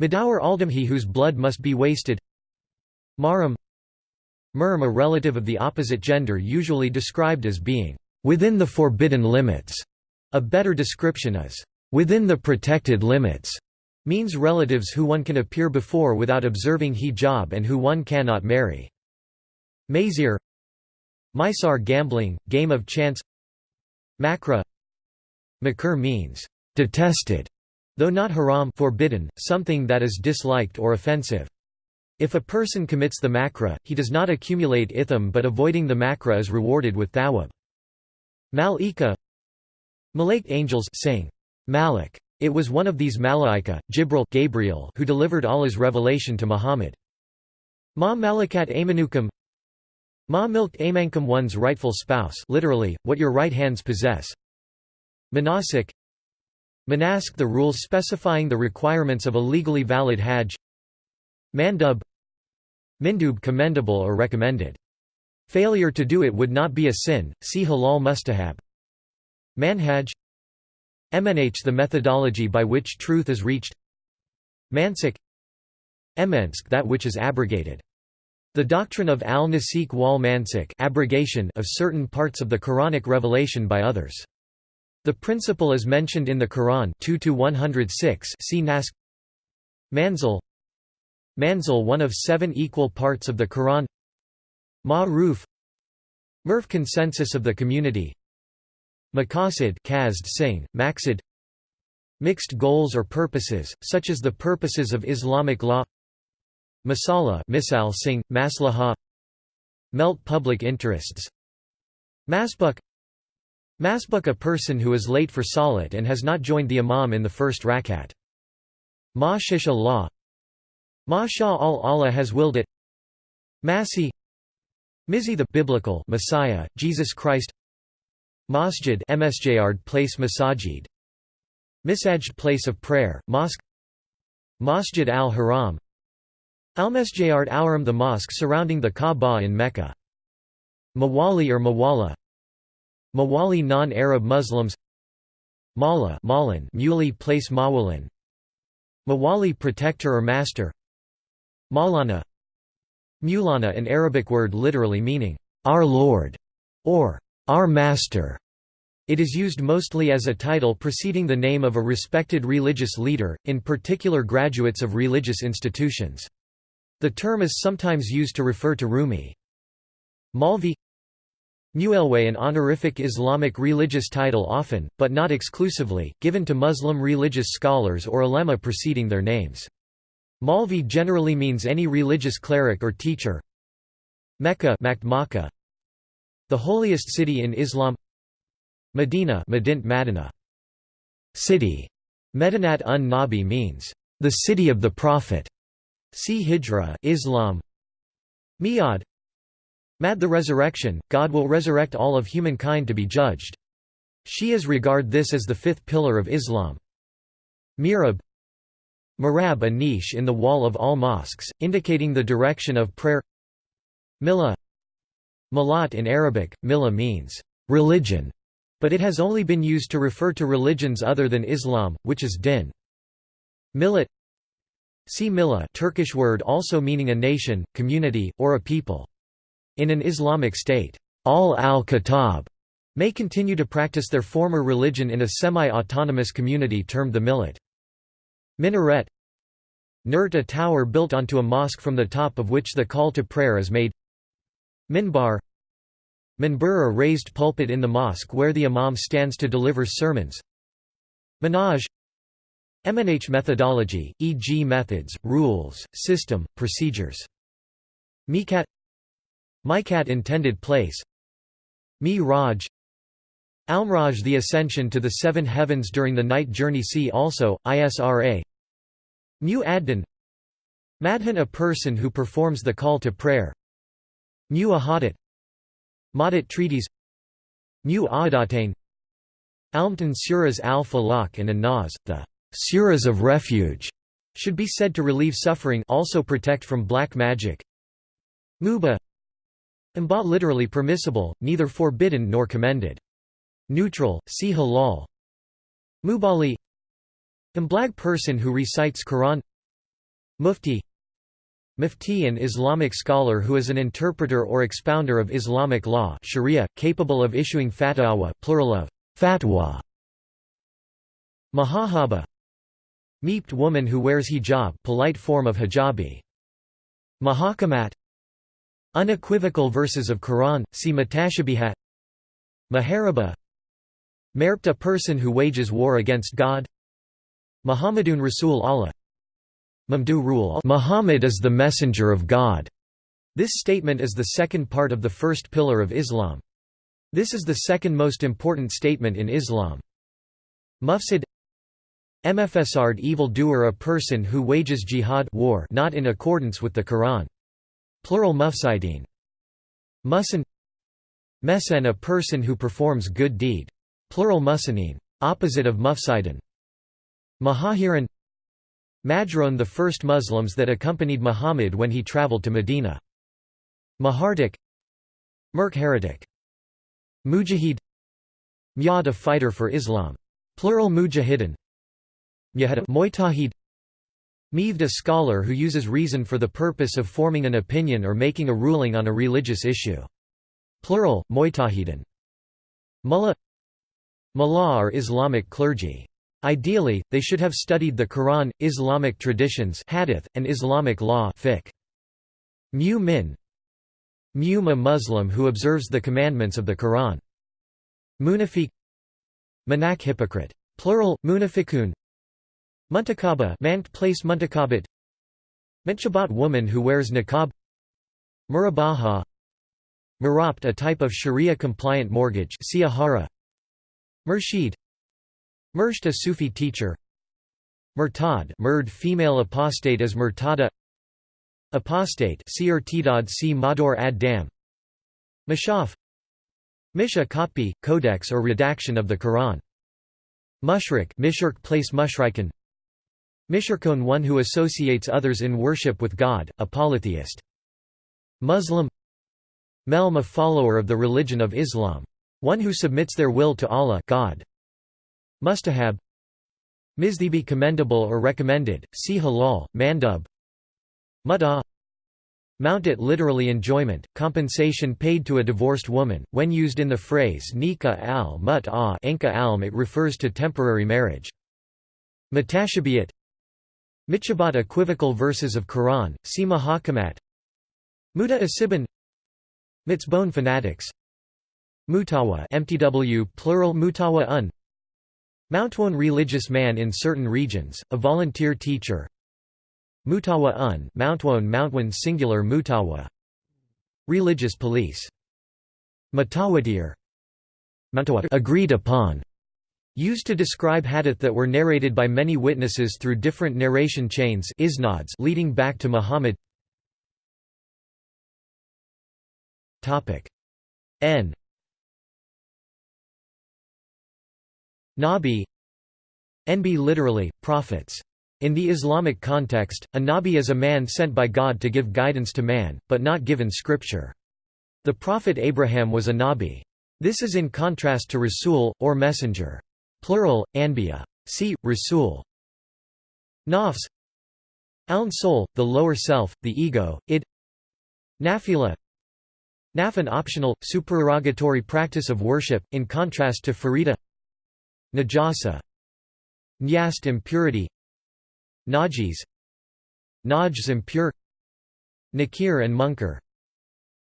Madawar Aldamhi whose blood must be wasted Maram Murm a relative of the opposite gender usually described as being within the forbidden limits. A better description is within the protected limits means relatives who one can appear before without observing hijab and who one cannot marry. Mazir Mysar gambling, game of chance Makra Makr means detested, though not haram forbidden, something that is disliked or offensive. If a person commits the makra, he does not accumulate itham but avoiding the makra is rewarded with thawab. Malika Malaik angels sing. Malik. It was one of these malaika, Jibril Gabriel, who delivered Allah's revelation to Muhammad. Ma malakat amanukum Ma milk amankum one's rightful spouse literally, what your right hands possess. Manasik Manask the rules specifying the requirements of a legally valid hajj Mandub Mindub commendable or recommended. Failure to do it would not be a sin, see halal mustahab. Manhaj MNH the methodology by which truth is reached. Mansik Emensk that which is abrogated. The doctrine of al-Nasik wal Mansik abrogation of certain parts of the Quranic revelation by others. The principle is mentioned in the Quran 2 106 see Nask. Manzil. Manzil one of seven equal parts of the Quran. Ma-ruf. Murf consensus of the community Maqasid Kazd Singh, Maqsid Mixed goals or purposes, such as the purposes of Islamic law. Masala Misal Singh, Maslaha. Melt public interests. Masbuk. Masbuk a person who is late for salat and has not joined the imam in the first rakat. Ma shisha law. Masha al-Allah has willed it. Masi. Mizi the biblical Messiah, Jesus Christ Masjid MSJard place Masajid. Misajid place of prayer, mosque. Masjid al-Haram. Al-Masjid al the mosque surrounding the Kaaba in Mecca. Mawali or Mawala. Mawali non-Arab Muslims. Mala Malan Muley place Mawalin. Mawali protector or master. Maulana Mulana an Arabic word literally meaning, "'Our Lord' or "'Our Master'". It is used mostly as a title preceding the name of a respected religious leader, in particular graduates of religious institutions. The term is sometimes used to refer to Rumi. Malvi Muelway an honorific Islamic religious title often, but not exclusively, given to Muslim religious scholars or ulema preceding their names. Malvi generally means any religious cleric or teacher. Mecca The holiest city in Islam Medina Medint Madina. City. Medinat un Nabi means, the city of the Prophet. See Hijra Islam. Mi'ad Mad the resurrection, God will resurrect all of humankind to be judged. Shias regard this as the fifth pillar of Islam. Mirab Marab a niche in the wall of all mosques, indicating the direction of prayer Millah Malat in Arabic, millah means, religion, but it has only been used to refer to religions other than Islam, which is din. Millet See millah Turkish word also meaning a nation, community, or a people. In an Islamic state, ahl al-Kitab may continue to practice their former religion in a semi-autonomous community termed the millet. Minaret Nurt a tower built onto a mosque from the top of which the call to prayer is made Minbar. Minbur a raised pulpit in the mosque where the imam stands to deliver sermons. Manhaj MNH methodology, e.g. methods, rules, system, procedures. Mikat. Mikat intended place. Mi Raj Almraj the ascension to the seven heavens during the night journey see also, ISRA Mu Addan Madhan a person who performs the call to prayer Mu Ahadat Madat treaties Mu Ahadatain Almtan Suras al-Falaq and An-Nas, the Suras of refuge, should be said to relieve suffering also protect from black magic Muba Imba literally permissible, neither forbidden nor commended. Neutral, see halal. Mubali Mblag person who recites Quran Mufti Mufti an Islamic scholar who is an interpreter or expounder of Islamic law sharia, capable of issuing fatwa plural of fatwa. Mahahaba Meeped woman who wears hijab polite form of hijabi. Mahakamat Unequivocal verses of Quran, see Mutashabihat Maharaba Merpt a person who wages war against God Muhammadun Rasul Allah Mamdu rule Muhammad is the messenger of God. This statement is the second part of the first pillar of Islam. This is the second most important statement in Islam. Mufsid Mfsard evil doer a person who wages jihad war not in accordance with the Quran. Plural mufsidin. Musan Mesen a person who performs good deed. Plural musanin. Opposite of mufsidin. Mahahiran Majrun the first Muslims that accompanied Muhammad when he traveled to Medina. Mahardik Merk heretic. Mujahid Myad a fighter for Islam. Plural mujahidin. Mu'tahid Meaved a scholar who uses reason for the purpose of forming an opinion or making a ruling on a religious issue. Plural, Mu'tahidin. Mullah Mullah are Islamic clergy. Ideally, they should have studied the Quran, Islamic traditions hadith, and Islamic law fiqh. Mu min. Mum a Muslim who observes the commandments of the Quran. Munafiq. Manak hypocrite. Plural, munafikun Muntakaba mankt place muntakabat Menchabat woman who wears niqab. Murabaha. Murabt a type of sharia-compliant mortgage Siyahara Murshid Mursht a Sufi teacher. Murtad murd female apostate as murtada. Apostate Seer Tidad si Mador ad Dam. Mashaf. Mish a copy, codex or redaction of the Quran. Mushrik Mishirk place Mushrikan. Mishrikon one who associates others in worship with God, a polytheist. Muslim. Melm a follower of the religion of Islam. One who submits their will to Allah God. Mustahab. Mizdibi commendable or recommended, see halal, mandub. Mut'ah Mount it literally enjoyment, compensation paid to a divorced woman. When used in the phrase nikah al mut'ah alm, it refers to temporary marriage. Mutashabihat Michabat equivocal verses of Quran, see Mahakamat. Muta Asiban Mitzbone fanatics. Mutawa MTW plural Mutawa un Mountwan religious man in certain regions, a volunteer teacher. Mutawa un Mountwan singular Mutawa. Religious police. Mutawatir agreed upon. Used to describe hadith that were narrated by many witnesses through different narration chains isnads leading back to Muhammad. N Nabi Nb literally, prophets. In the Islamic context, a Nabi is a man sent by God to give guidance to man, but not given scripture. The prophet Abraham was a Nabi. This is in contrast to Rasul, or messenger. Plural, Anbiya. See, Rasul. Nafs Aln soul, the lower self, the ego, id Nafila Naf an optional, supererogatory practice of worship, in contrast to Farida Najasa Nyast impurity Najis Najs impure Nakir and Munkar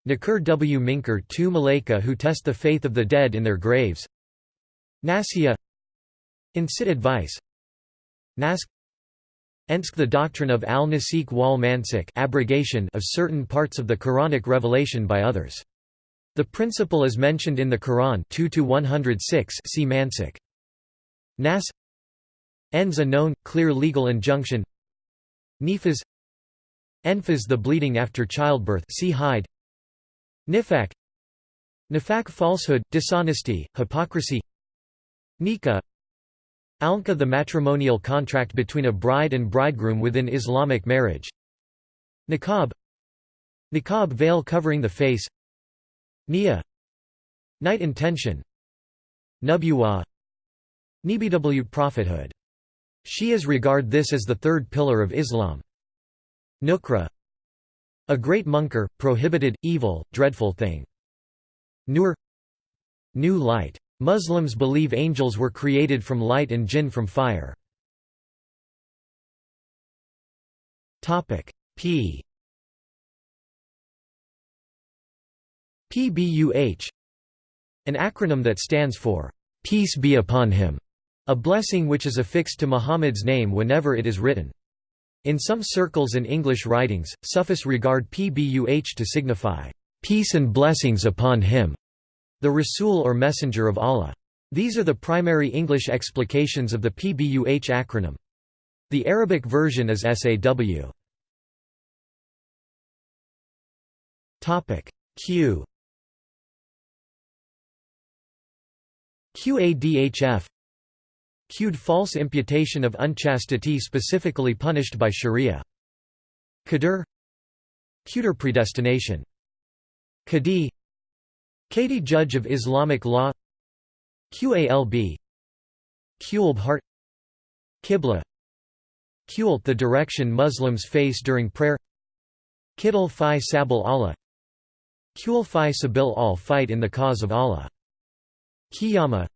Nakir w Minkar two Malaika who test the faith of the dead in their graves Nasiya Incit advice Nask Ensk the doctrine of al-Nasik wal Mansik abrogation of certain parts of the Quranic revelation by others. The principle is mentioned in the Quran 2-106 see Mansik. Nas Ends a known, clear legal injunction. Nifas Enfas the bleeding after childbirth see hayd Nifak Nifak falsehood, dishonesty, hypocrisy. Nika Alnka the matrimonial contract between a bride and bridegroom within Islamic marriage. Niqab Niqab veil covering the face. Nia Night intention. Nubuwa Nibw prophethood. Shias regard this as the third pillar of Islam. Nukra A great munkar, prohibited, evil, dreadful thing. Nur New light Muslims believe angels were created from light and jinn from fire. P PBUH An acronym that stands for Peace be upon him, a blessing which is affixed to Muhammad's name whenever it is written. In some circles and English writings, Sufis regard PBUH to signify peace and blessings upon him. The Rasul or Messenger of Allah. These are the primary English explications of the PBUH acronym. The Arabic version is SAW. Q QADHF Qd false imputation of unchastity specifically punished by Sharia. Qadr Qdr predestination. Qadi Qadi judge of Islamic law Qalb Qulb heart Qibla Qult the direction Muslims face during prayer Qital fi sabil Allah Qul fi sabil al fight in the cause of Allah Qiyamah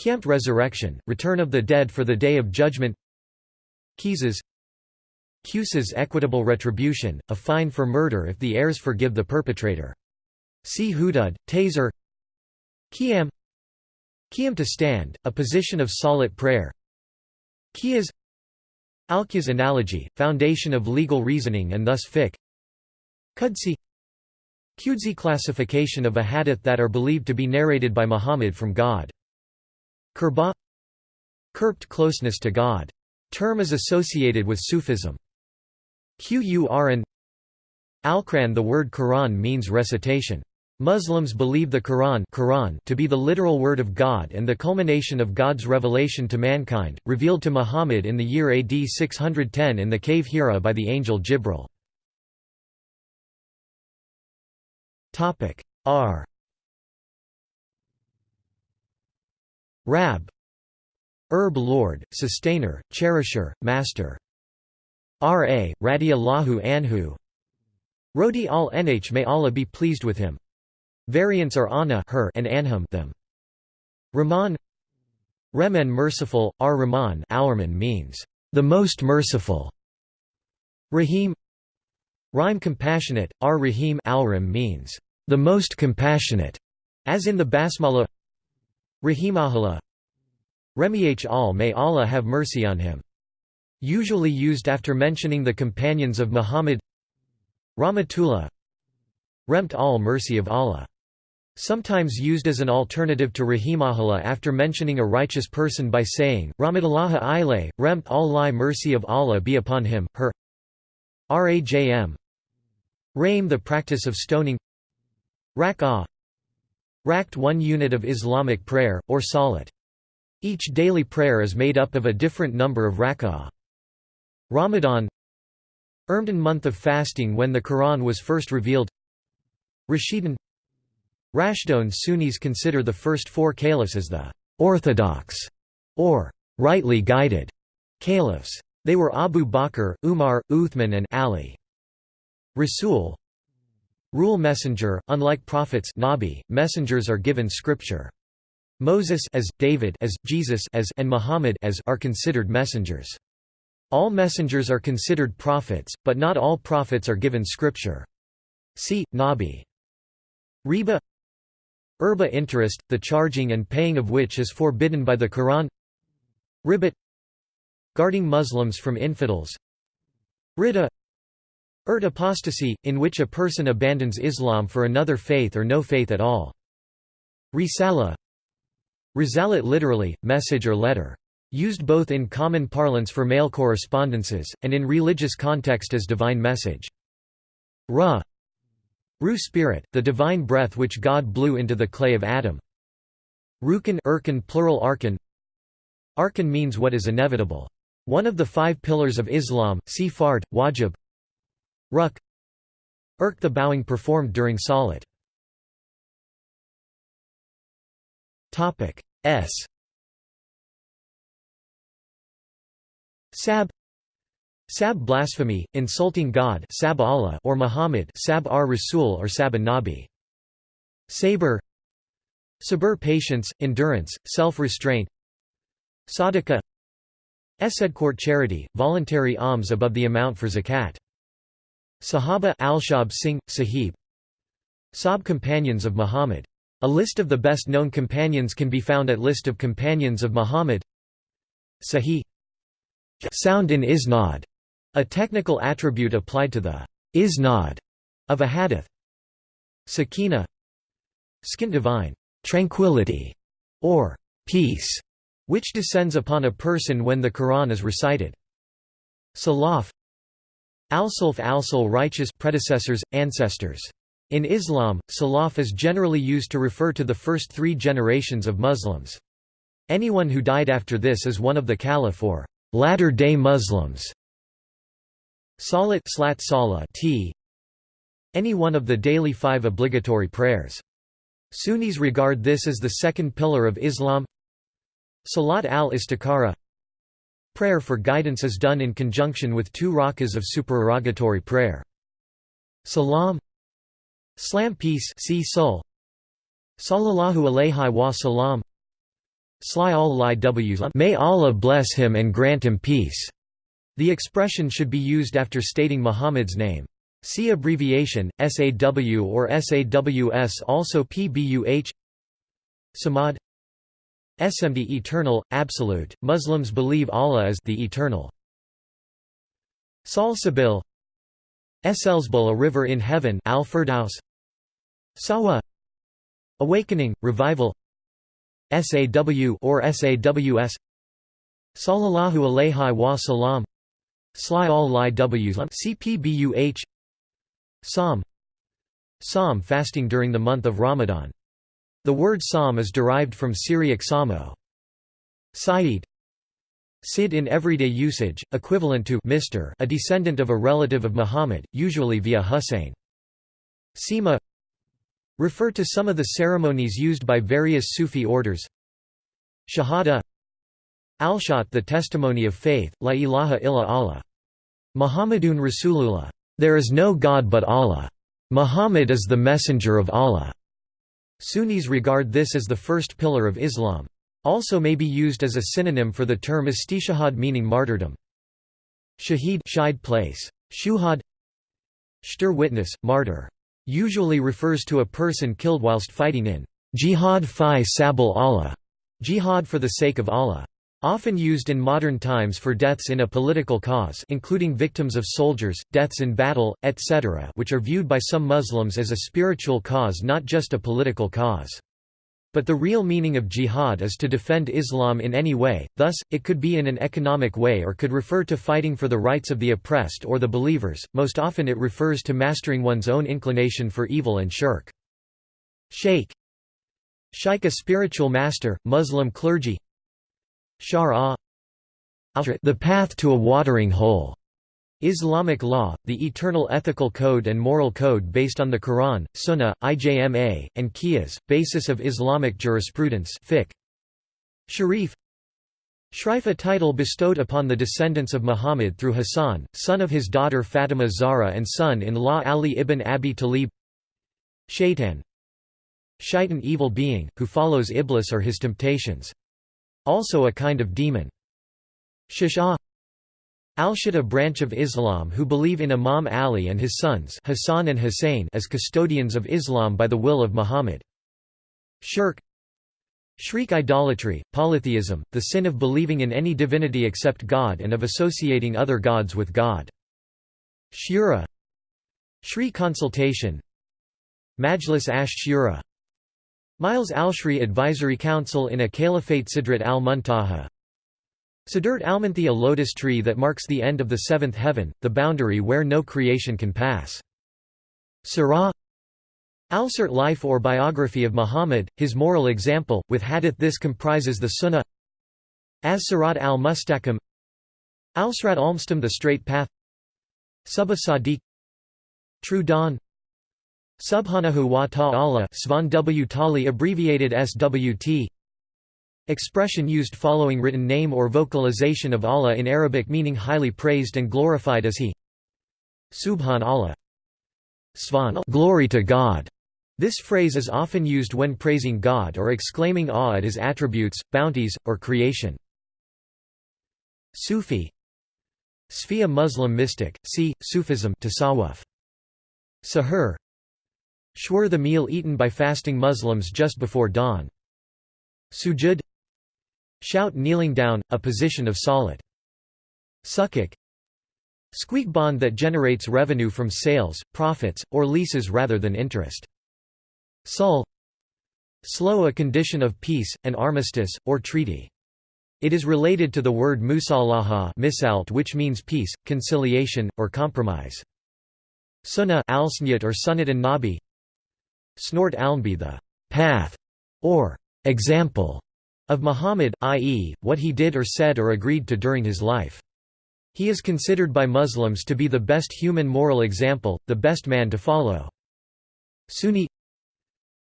Qiyamah resurrection, return of the dead for the day of judgment. Qisas Qusas equitable retribution, a fine for murder if the heirs forgive the perpetrator. See Hudud, Taser. Qiyam Qiyam to stand, a position of salat prayer. Qiyas Alqiyas analogy, foundation of legal reasoning and thus fiqh. Qudsi. Qudsi classification of a hadith that are believed to be narrated by Muhammad from God Qurba Qurbt closeness to God. Term is associated with Sufism. Qur'an Al-Quran The word Quran means recitation. Muslims believe the Quran, Quran to be the literal word of God and the culmination of God's revelation to mankind, revealed to Muhammad in the year AD 610 in the cave Hira by the angel Jibril. R Rab Herb Lord, Sustainer, Cherisher, Master R.A., Radiallahu Anhu Rodi al-Nh may Allah be pleased with him Variants are Anna her and Anhum them. Rahman Remen merciful, ar-Rahman means, the most merciful. Rahim Rhyme compassionate, ar-Rahim means, the most compassionate, as in the Basmala Rahimahullah. Remih al may Allah have mercy on him. Usually used after mentioning the companions of Muhammad. Rahmatullah. Remt al mercy of Allah. Sometimes used as an alternative to rahimahullah after mentioning a righteous person by saying, Rahmatullah ilay, remt al mercy of Allah be upon him, her. Rajm. Rame the practice of stoning. Rak'ah Rakt one unit of Islamic prayer, or salat. Each daily prayer is made up of a different number of rak'ah. Ramadan Ramadan month of fasting when the Quran was first revealed Rashidun Rashdun Sunnis consider the first four caliphs as the «orthodox» or «rightly guided» caliphs. They were Abu Bakr, Umar, Uthman and Ali. Rasul Rule messenger, unlike prophets nabi, messengers are given scripture. Moses as, David as, Jesus as, and Muhammad as are considered messengers. All messengers are considered prophets, but not all prophets are given scripture. See, Nabi. Riba Urba interest, the charging and paying of which is forbidden by the Quran Ribat Guarding Muslims from infidels Ridda Urt apostasy, in which a person abandons Islam for another faith or no faith at all. Risala Risalat literally, message or letter. Used both in common parlance for mail correspondences, and in religious context as divine message. Ra Ru spirit, the divine breath which God blew into the clay of Adam. Rukan Urkan plural arkan Arkan means what is inevitable. One of the five pillars of Islam, see fard, wajib Ruk Irk the bowing performed during salat. S Sab Sab blasphemy, insulting God Sab Allah or Muhammad Sab ar Rasul or Sab Nabi. Saber Sabur patience, endurance, self-restraint Sadaqah Esedcourt charity, voluntary alms above the amount for zakat. Sahaba Alshab Singh, Sahib. Sahab companions of Muhammad. A list of the best-known companions can be found at List of Companions of Muhammad. Sahih. Sound in isnad, a technical attribute applied to the isnad of a hadith. Sakina. Skin divine. Tranquility. Or peace, which descends upon a person when the Quran is recited. Salaf Al-Sulf al-Sul righteous predecessors, ancestors. In Islam, Salaf is generally used to refer to the first three generations of Muslims. Anyone who died after this is one of the Caliph or latter-day Muslims. Salat slat sala t any one of the daily five obligatory prayers. Sunnis regard this as the second pillar of Islam Salat al-Istikhara Prayer for guidance is done in conjunction with two rakas of supererogatory prayer. Salam Slam peace see Sul Sallallahu alayhi wa salam Sly all May Allah bless him and grant him peace. The expression should be used after stating Muhammad's name. See abbreviation, SAW or SAWS also PBUH Samad SMD eternal, absolute, Muslims believe Allah is the eternal. Salsabil Elsebul a river in heaven Al Firdaus Sawa Awakening, revival. SAW or SAWS Sallallahu alayhi wa salam. Sly all li Ws CPBUH Sawm. Sawm fasting during the month of Ramadan. The word sawm is derived from Syriac samo. Saeed Sid in everyday usage, equivalent to Mr. a descendant of a relative of Muhammad, usually via Hussein. Sima refer to some of the ceremonies used by various Sufi orders. Shahada Alshat the testimony of faith, La ilaha illa Allah. Muhammadun Rasulullah. There is no God but Allah. Muhammad is the messenger of Allah. Sunnis regard this as the first pillar of Islam. Also may be used as a synonym for the term istishahad meaning martyrdom. Shahid shide place. Shuhad Shtur witness, martyr. Usually refers to a person killed whilst fighting in jihad fi sabal Allah, jihad for the sake of Allah. Often used in modern times for deaths in a political cause including victims of soldiers, deaths in battle, etc. which are viewed by some Muslims as a spiritual cause not just a political cause. But the real meaning of jihad is to defend Islam in any way, thus, it could be in an economic way or could refer to fighting for the rights of the oppressed or the believers, most often it refers to mastering one's own inclination for evil and shirk. Sheikh Shaykh a spiritual master, Muslim clergy Shara the path to a watering hole Islamic law, the eternal ethical code and moral code based on the Quran, Sunnah, IJMA, and Qiyas, basis of Islamic jurisprudence fiqh. Sharif Shrif a title bestowed upon the descendants of Muhammad through Hassan, son of his daughter Fatima Zahra and son-in-law Ali ibn Abi Talib Shaitan Shaitan evil being, who follows Iblis or his temptations. Also a kind of demon. Shish'a Al-Shi'a branch of Islam who believe in Imam Ali and his sons Hassan and Hussein as custodians of Islam by the will of Muhammad. Shirk Shriek idolatry, polytheism, the sin of believing in any divinity except God and of associating other gods with God. Shura Shri consultation Majlis ash Shura Miles al-Shri Advisory Council in a Caliphate Sidrat al-Muntaha Sidrat al-Muntaha a lotus tree that marks the end of the seventh heaven, the boundary where no creation can pass. Surah Al-Sirat life or biography of Muhammad, his moral example, with hadith this comprises the Sunnah As-Sirat al-Mustaqim Al-Sirat al-Mustam the straight path Subha Sadiq True Dawn Subhanahu wa ta'ala Svan W. Tali abbreviated SWT Expression used following written name or vocalization of Allah in Arabic meaning highly praised and glorified as He Subhan Allah Svan glory to God. This phrase is often used when praising God or exclaiming awe at His attributes, bounties, or creation. Sufi Sfiya Muslim mystic, see, Sufism tasawwuf. Sahur Shwar the meal eaten by fasting Muslims just before dawn. Sujud Shout kneeling down, a position of salat. Sukuk Squeak bond that generates revenue from sales, profits, or leases rather than interest. Sul Slow a condition of peace, an armistice, or treaty. It is related to the word musalaha which means peace, conciliation, or compromise. Sunnah or sunnat and nabi Snort alnbi the path, or example of Muhammad, i.e., what he did or said or agreed to during his life. He is considered by Muslims to be the best human moral example, the best man to follow. Sunni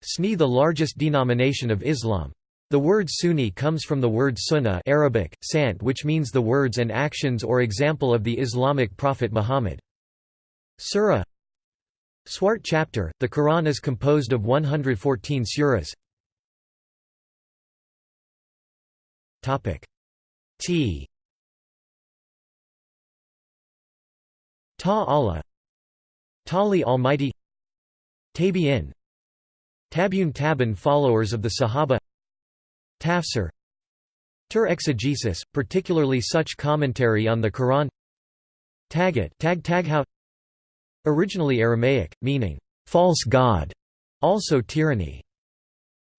Sunni the largest denomination of Islam. The word Sunni comes from the word sunnah Arabic, sant which means the words and actions or example of the Islamic prophet Muhammad. Surah Swart chapter, the Quran is composed of 114 surahs. T. Ta Allah. Tali Almighty. Tabi'in. Tabun Taban followers of the Sahaba. Tafsir. Tur exegesis, particularly such commentary on the Quran. Tagat tag taghout Originally Aramaic, meaning, false god, also tyranny.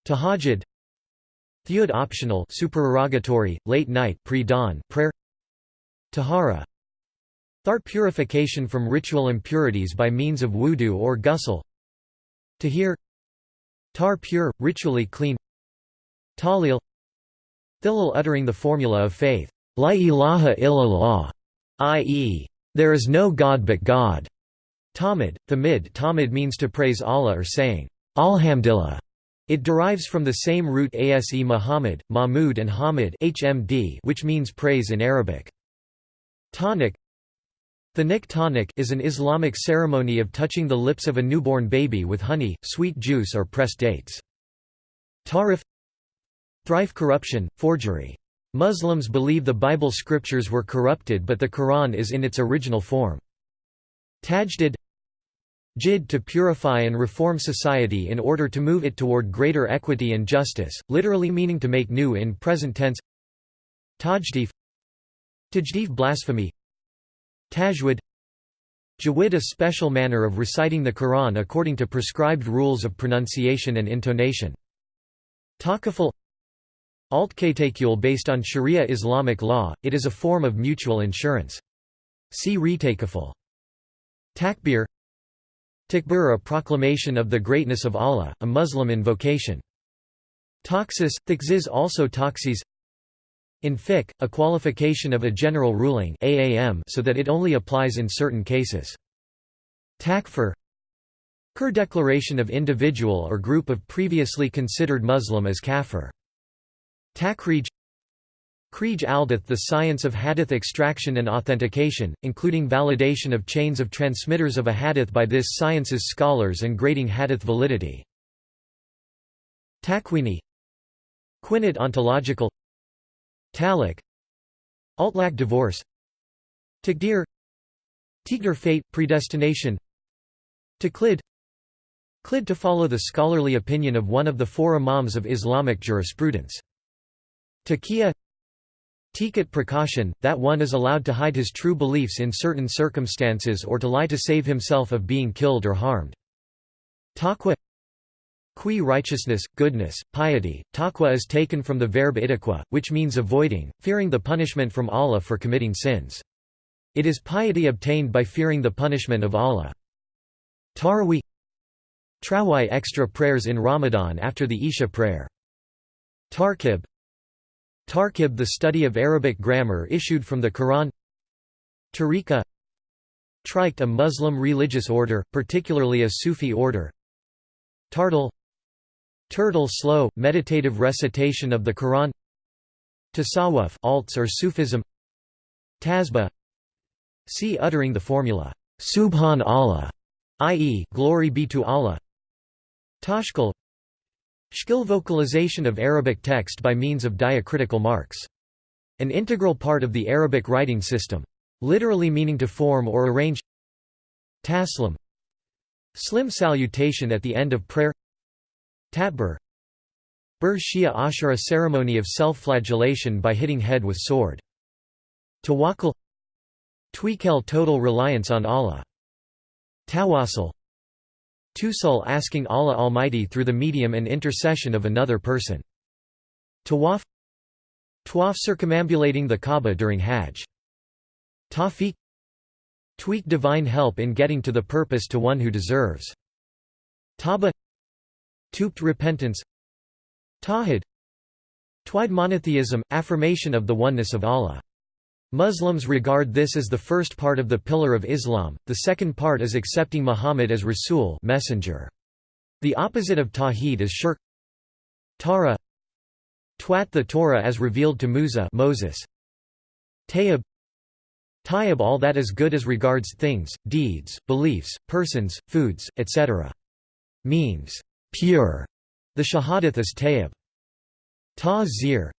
Tahajjud Theod optional supererogatory, late night pre-dawn prayer Tahara Thart purification from ritual impurities by means of wudu or ghusl Tahir Tar pure, ritually clean Tahlil Thilal uttering the formula of faith, La ilaha illallah, i.e., there is no God but God. Tahmid, the mid Tahmid means to praise Allah or saying, Alhamdulillah. It derives from the same root ase Muhammad, Mahmud and Hamid HMD which means praise in Arabic. Tonic The nik tonic is an Islamic ceremony of touching the lips of a newborn baby with honey, sweet juice or pressed dates. Tahrif Thrife corruption, forgery. Muslims believe the Bible scriptures were corrupted but the Quran is in its original form. Tajdid Jid to purify and reform society in order to move it toward greater equity and justice, literally meaning to make new in present tense Tajdif Tajdif blasphemy Tajwid Jawid a special manner of reciting the Quran according to prescribed rules of pronunciation and intonation. Takaful Altkatacul based on Sharia Islamic law, it is a form of mutual insurance. See retakaful. Takbir Takbir a proclamation of the greatness of Allah, a Muslim invocation. Taxis, thakziz also taxis In fiqh, a qualification of a general ruling AAM so that it only applies in certain cases. Takfir Kur declaration of individual or group of previously considered Muslim as kafir. Takhrij Kriij Aldath the science of hadith extraction and authentication, including validation of chains of transmitters of a hadith by this science's scholars and grading hadith validity. Takwini Quinit ontological Talaq Altlaq divorce Taqdir Tigr fate, predestination Taqlid Qlid to follow the scholarly opinion of one of the four imams of Islamic jurisprudence. Taqiyya Tikat precaution, that one is allowed to hide his true beliefs in certain circumstances or to lie to save himself of being killed or harmed. Taqwa Qui righteousness, goodness, piety. Taqwa is taken from the verb itaqwa, which means avoiding, fearing the punishment from Allah for committing sins. It is piety obtained by fearing the punishment of Allah. Tarawih Trawai extra prayers in Ramadan after the Isha prayer. Tarkib Tarkib the study of Arabic grammar issued from the Quran. Tariqa Trikht a Muslim religious order, particularly a Sufi order. Tartal Turtle slow, meditative recitation of the Quran. Tasawwuf alts or Sufism. Tasbih. See uttering the formula, Subhan Allah, i.e., Glory be to Allah. Tashkil Shkil vocalization of Arabic text by means of diacritical marks. An integral part of the Arabic writing system. Literally meaning to form or arrange Taslim Slim salutation at the end of prayer Tatbur Bur Shia Ashura ceremony of self-flagellation by hitting head with sword. Tawakkul Tweakel total reliance on Allah. Tawassul Tusul asking Allah Almighty through the medium and intercession of another person. Tawaf Tawaf circumambulating the Kaaba during Hajj. Tawfiq Tweak divine help in getting to the purpose to one who deserves. Taba Tupt repentance Tawhid Tawhid monotheism, affirmation of the oneness of Allah. Muslims regard this as the first part of the pillar of Islam, the second part is accepting Muhammad as Rasul messenger. The opposite of Tawheed is shirk Tara Twat the Torah as revealed to Musa Moses. Tayyib Tayyib all that is good as regards things, deeds, beliefs, persons, foods, etc. Means, pure. The Shahadath is Tayyib. Ta zir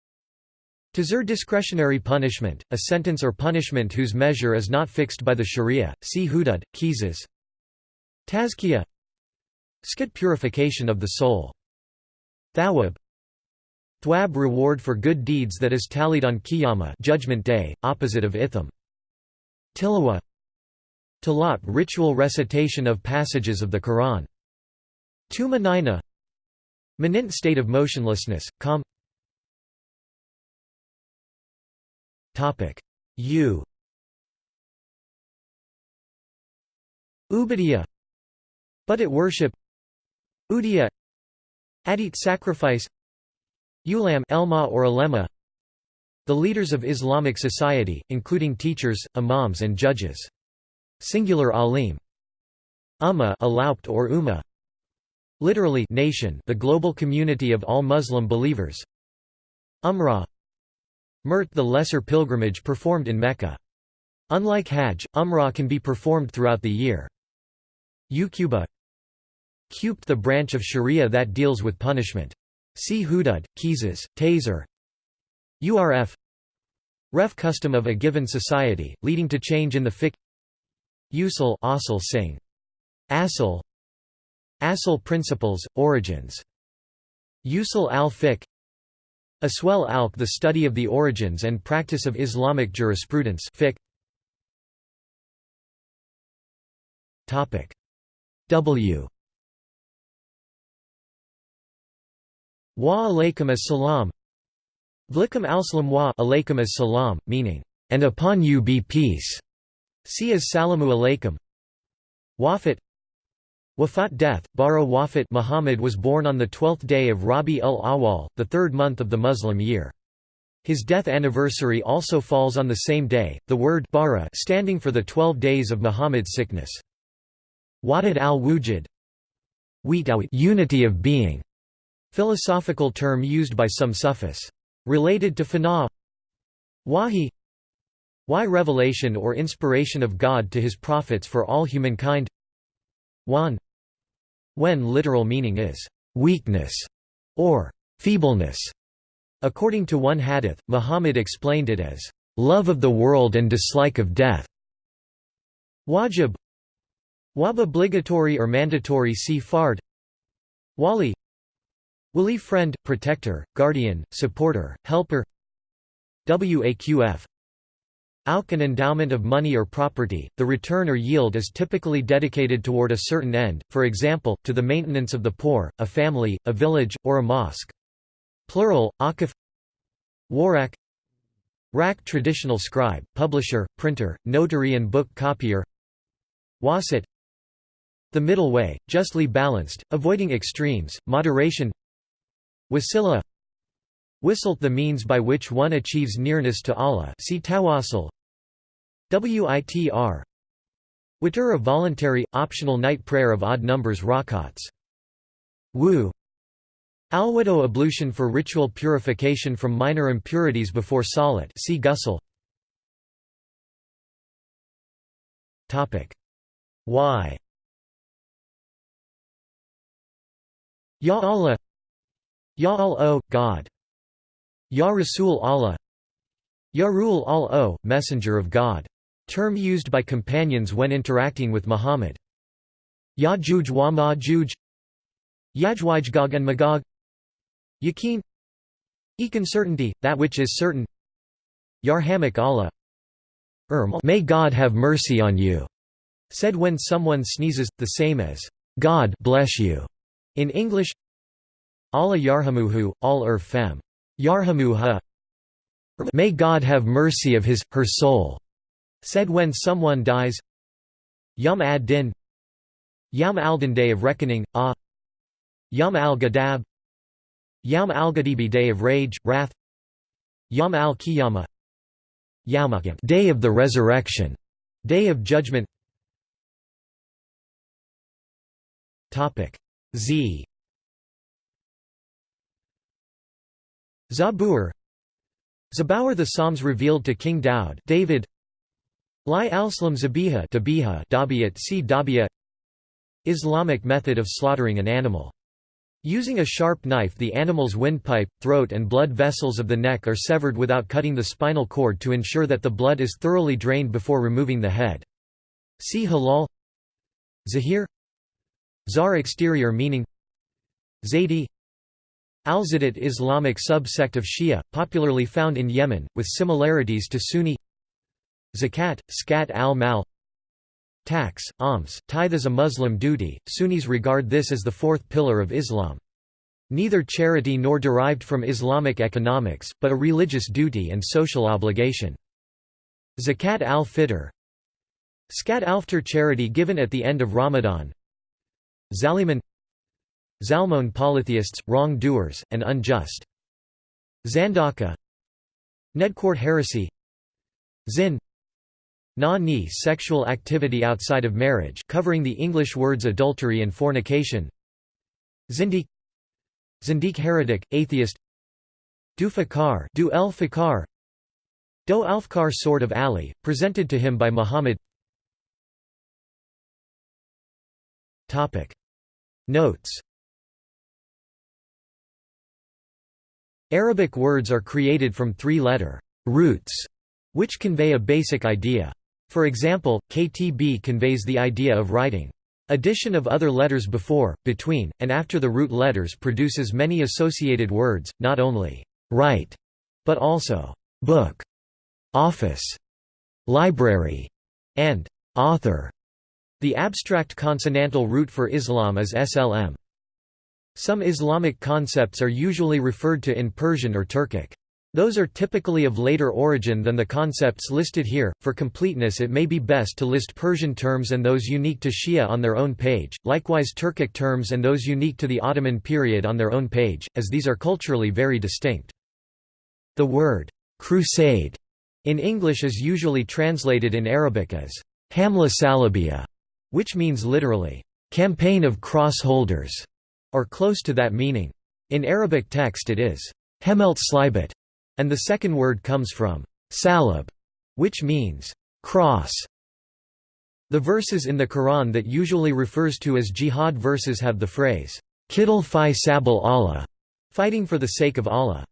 Tazir discretionary punishment, a sentence or punishment whose measure is not fixed by the sharia, see hudud, qisas. Tazkiyah Skit purification of the soul. Thawab Thwab reward for good deeds that is tallied on Qiyamah judgment day, opposite of itham. Tilawa Talat ritual recitation of passages of the Quran. Tuma Nina Manint state of motionlessness, calm U Ubudiyya But at worship Udiyya Adit sacrifice Ulam Elma or Alema The leaders of Islamic society, including teachers, imams and judges. Singular alim. Ummah alaupt or ummah. Literally nation, the global community of all Muslim believers. Umrah Mirt the lesser pilgrimage performed in Mecca. Unlike Hajj, Umrah can be performed throughout the year. Uquba Qubt the branch of Sharia that deals with punishment. See Hudud, Qisas, Taser Urf Ref custom of a given society, leading to change in the fiqh Usul Asul Singh. Asul Asul principles, origins Usul al-Fiqh Aswel Alq the study of the origins and practice of Islamic jurisprudence fiqh. W Wa alaykum as-salam Vlikum al-salam wa alaykum as-salam, meaning, and upon you be peace. See as salamu alaykum. Wafat Wafat death, Bara Wafat Muhammad was born on the twelfth day of Rabi ul-Awwal, the third month of the Muslim year. His death anniversary also falls on the same day, the word bara standing for the twelve days of Muhammad's sickness. Wahdat al-Wujud unity of being, philosophical term used by some Sufis. Related to fana Wahi Why revelation or inspiration of God to his prophets for all humankind Wan When literal meaning is weakness or feebleness. According to one hadith, Muhammad explained it as love of the world and dislike of death. Wajib. Wab obligatory or mandatory see fard. Wali. Wali friend, protector, guardian, supporter, helper. Waqf Auk an endowment of money or property, the return or yield is typically dedicated toward a certain end, for example, to the maintenance of the poor, a family, a village, or a mosque. Plural, akif Warak Rak traditional scribe, publisher, printer, notary and book copier. Wasit The middle way, justly balanced, avoiding extremes, moderation. Wasila Whistle the means by which one achieves nearness to Allah see tawassul WITR Witr a voluntary, optional night prayer of odd numbers rakats. Wu. Alwado ablution for ritual purification from minor impurities before salat see ghusl Why Ya Allah Ya Al-O, God. Ya Rasul Allah. Ya Ruul al-O, Messenger of God. Term used by companions when interacting with Muhammad. Ya Juj wa ma Juj Yajwaj and Magog Yaqeen Ekin certainty, that which is certain. Yarhamak Allah. Erm. May God have mercy on you, said when someone sneezes, the same as God bless you. In English Allah yarhamuhu, al er fem. Yarhamuha. May God have mercy of his, her soul, said when someone dies Yum ad-Din Yam al-Din Day of Reckoning, Ah Yum al-Gadab Yam al-Gadibi Day of Rage, Wrath Yam al-Qiyamah Yawmaqim Day of the Resurrection, Day of Judgment. Topic Z. Zabur Zabur the Psalms revealed to King Daud David Li al-Slam Zabiha Dabiyat C. Dabiya Islamic method of slaughtering an animal. Using a sharp knife the animal's windpipe, throat and blood vessels of the neck are severed without cutting the spinal cord to ensure that the blood is thoroughly drained before removing the head. See halal Zahir Zar exterior meaning Zaidi Al-Zadat Islamic subsect of Shia, popularly found in Yemen, with similarities to Sunni Zakat, skat al-mal. Tax, alms, tithe is a Muslim duty, Sunnis regard this as the fourth pillar of Islam. Neither charity nor derived from Islamic economics, but a religious duty and social obligation. Zakat al-Fitr. Skat al-Fitr charity given at the end of Ramadan. Zaliman. Zalmon polytheists, wrong-doers, and unjust. Zandaka. Nedcourt heresy. Zin Na-ni sexual activity outside of marriage covering the English words adultery and fornication. Zindiq. Zindiq heretic, atheist. Du Fakar Du el Fakar Do Alfkar sword of Ali, presented to him by Muhammad. Notes. Arabic words are created from three-letter roots, which convey a basic idea. For example, ktb conveys the idea of writing. Addition of other letters before, between, and after the root letters produces many associated words, not only write, but also book, office, library, and author. The abstract consonantal root for Islam is SLM. Some Islamic concepts are usually referred to in Persian or Turkic. Those are typically of later origin than the concepts listed here. For completeness, it may be best to list Persian terms and those unique to Shia on their own page, likewise Turkic terms and those unique to the Ottoman period on their own page, as these are culturally very distinct. The word crusade in English is usually translated in Arabic as Hamla Salabia, which means literally campaign of cross holders or close to that meaning. In Arabic text it is hemelt slibet, and the second word comes from salib, which means cross. The verses in the Quran that usually refers to as jihad verses have the phrase, Qital fi sabal Allah, fighting for the sake of Allah.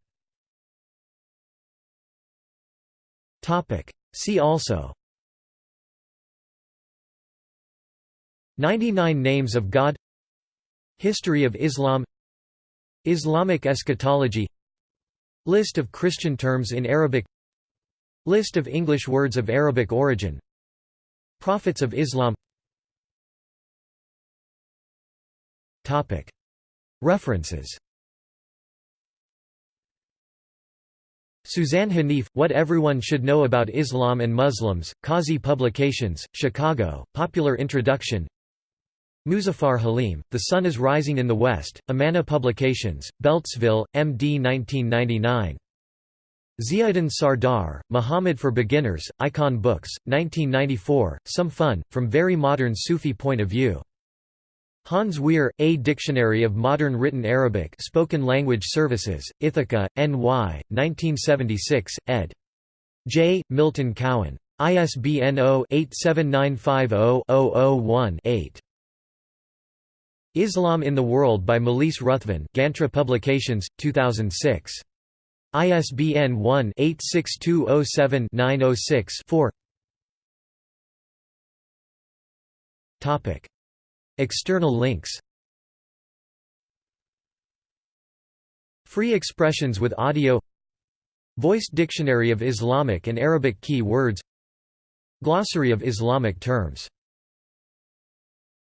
See also. 99 Names of God. History of Islam. Islamic eschatology List of Christian terms in Arabic. List of English words of Arabic origin. Prophets of Islam. References. Suzanne Haneef, What Everyone Should Know About Islam and Muslims, Kazi Publications, Chicago, Popular Introduction Muzaffar Haleem, The Sun is Rising in the West, Amana Publications, Beltsville, MD 1999. Ziauddin Sardar, Muhammad for Beginners, Icon Books, 1994, Some Fun, from Very Modern Sufi Point of View. Hans Wehr, A Dictionary of Modern Written Arabic Spoken Language Services, Ithaca, NY, 1976, ed. J. Milton Cowan. ISBN 0-87950-001-8. Islam in the World by Malise Ruthven Granta Publications, 2006. ISBN 1-86207-906-4 External links Free expressions with audio Voiced Dictionary of Islamic and Arabic Key Words Glossary of Islamic terms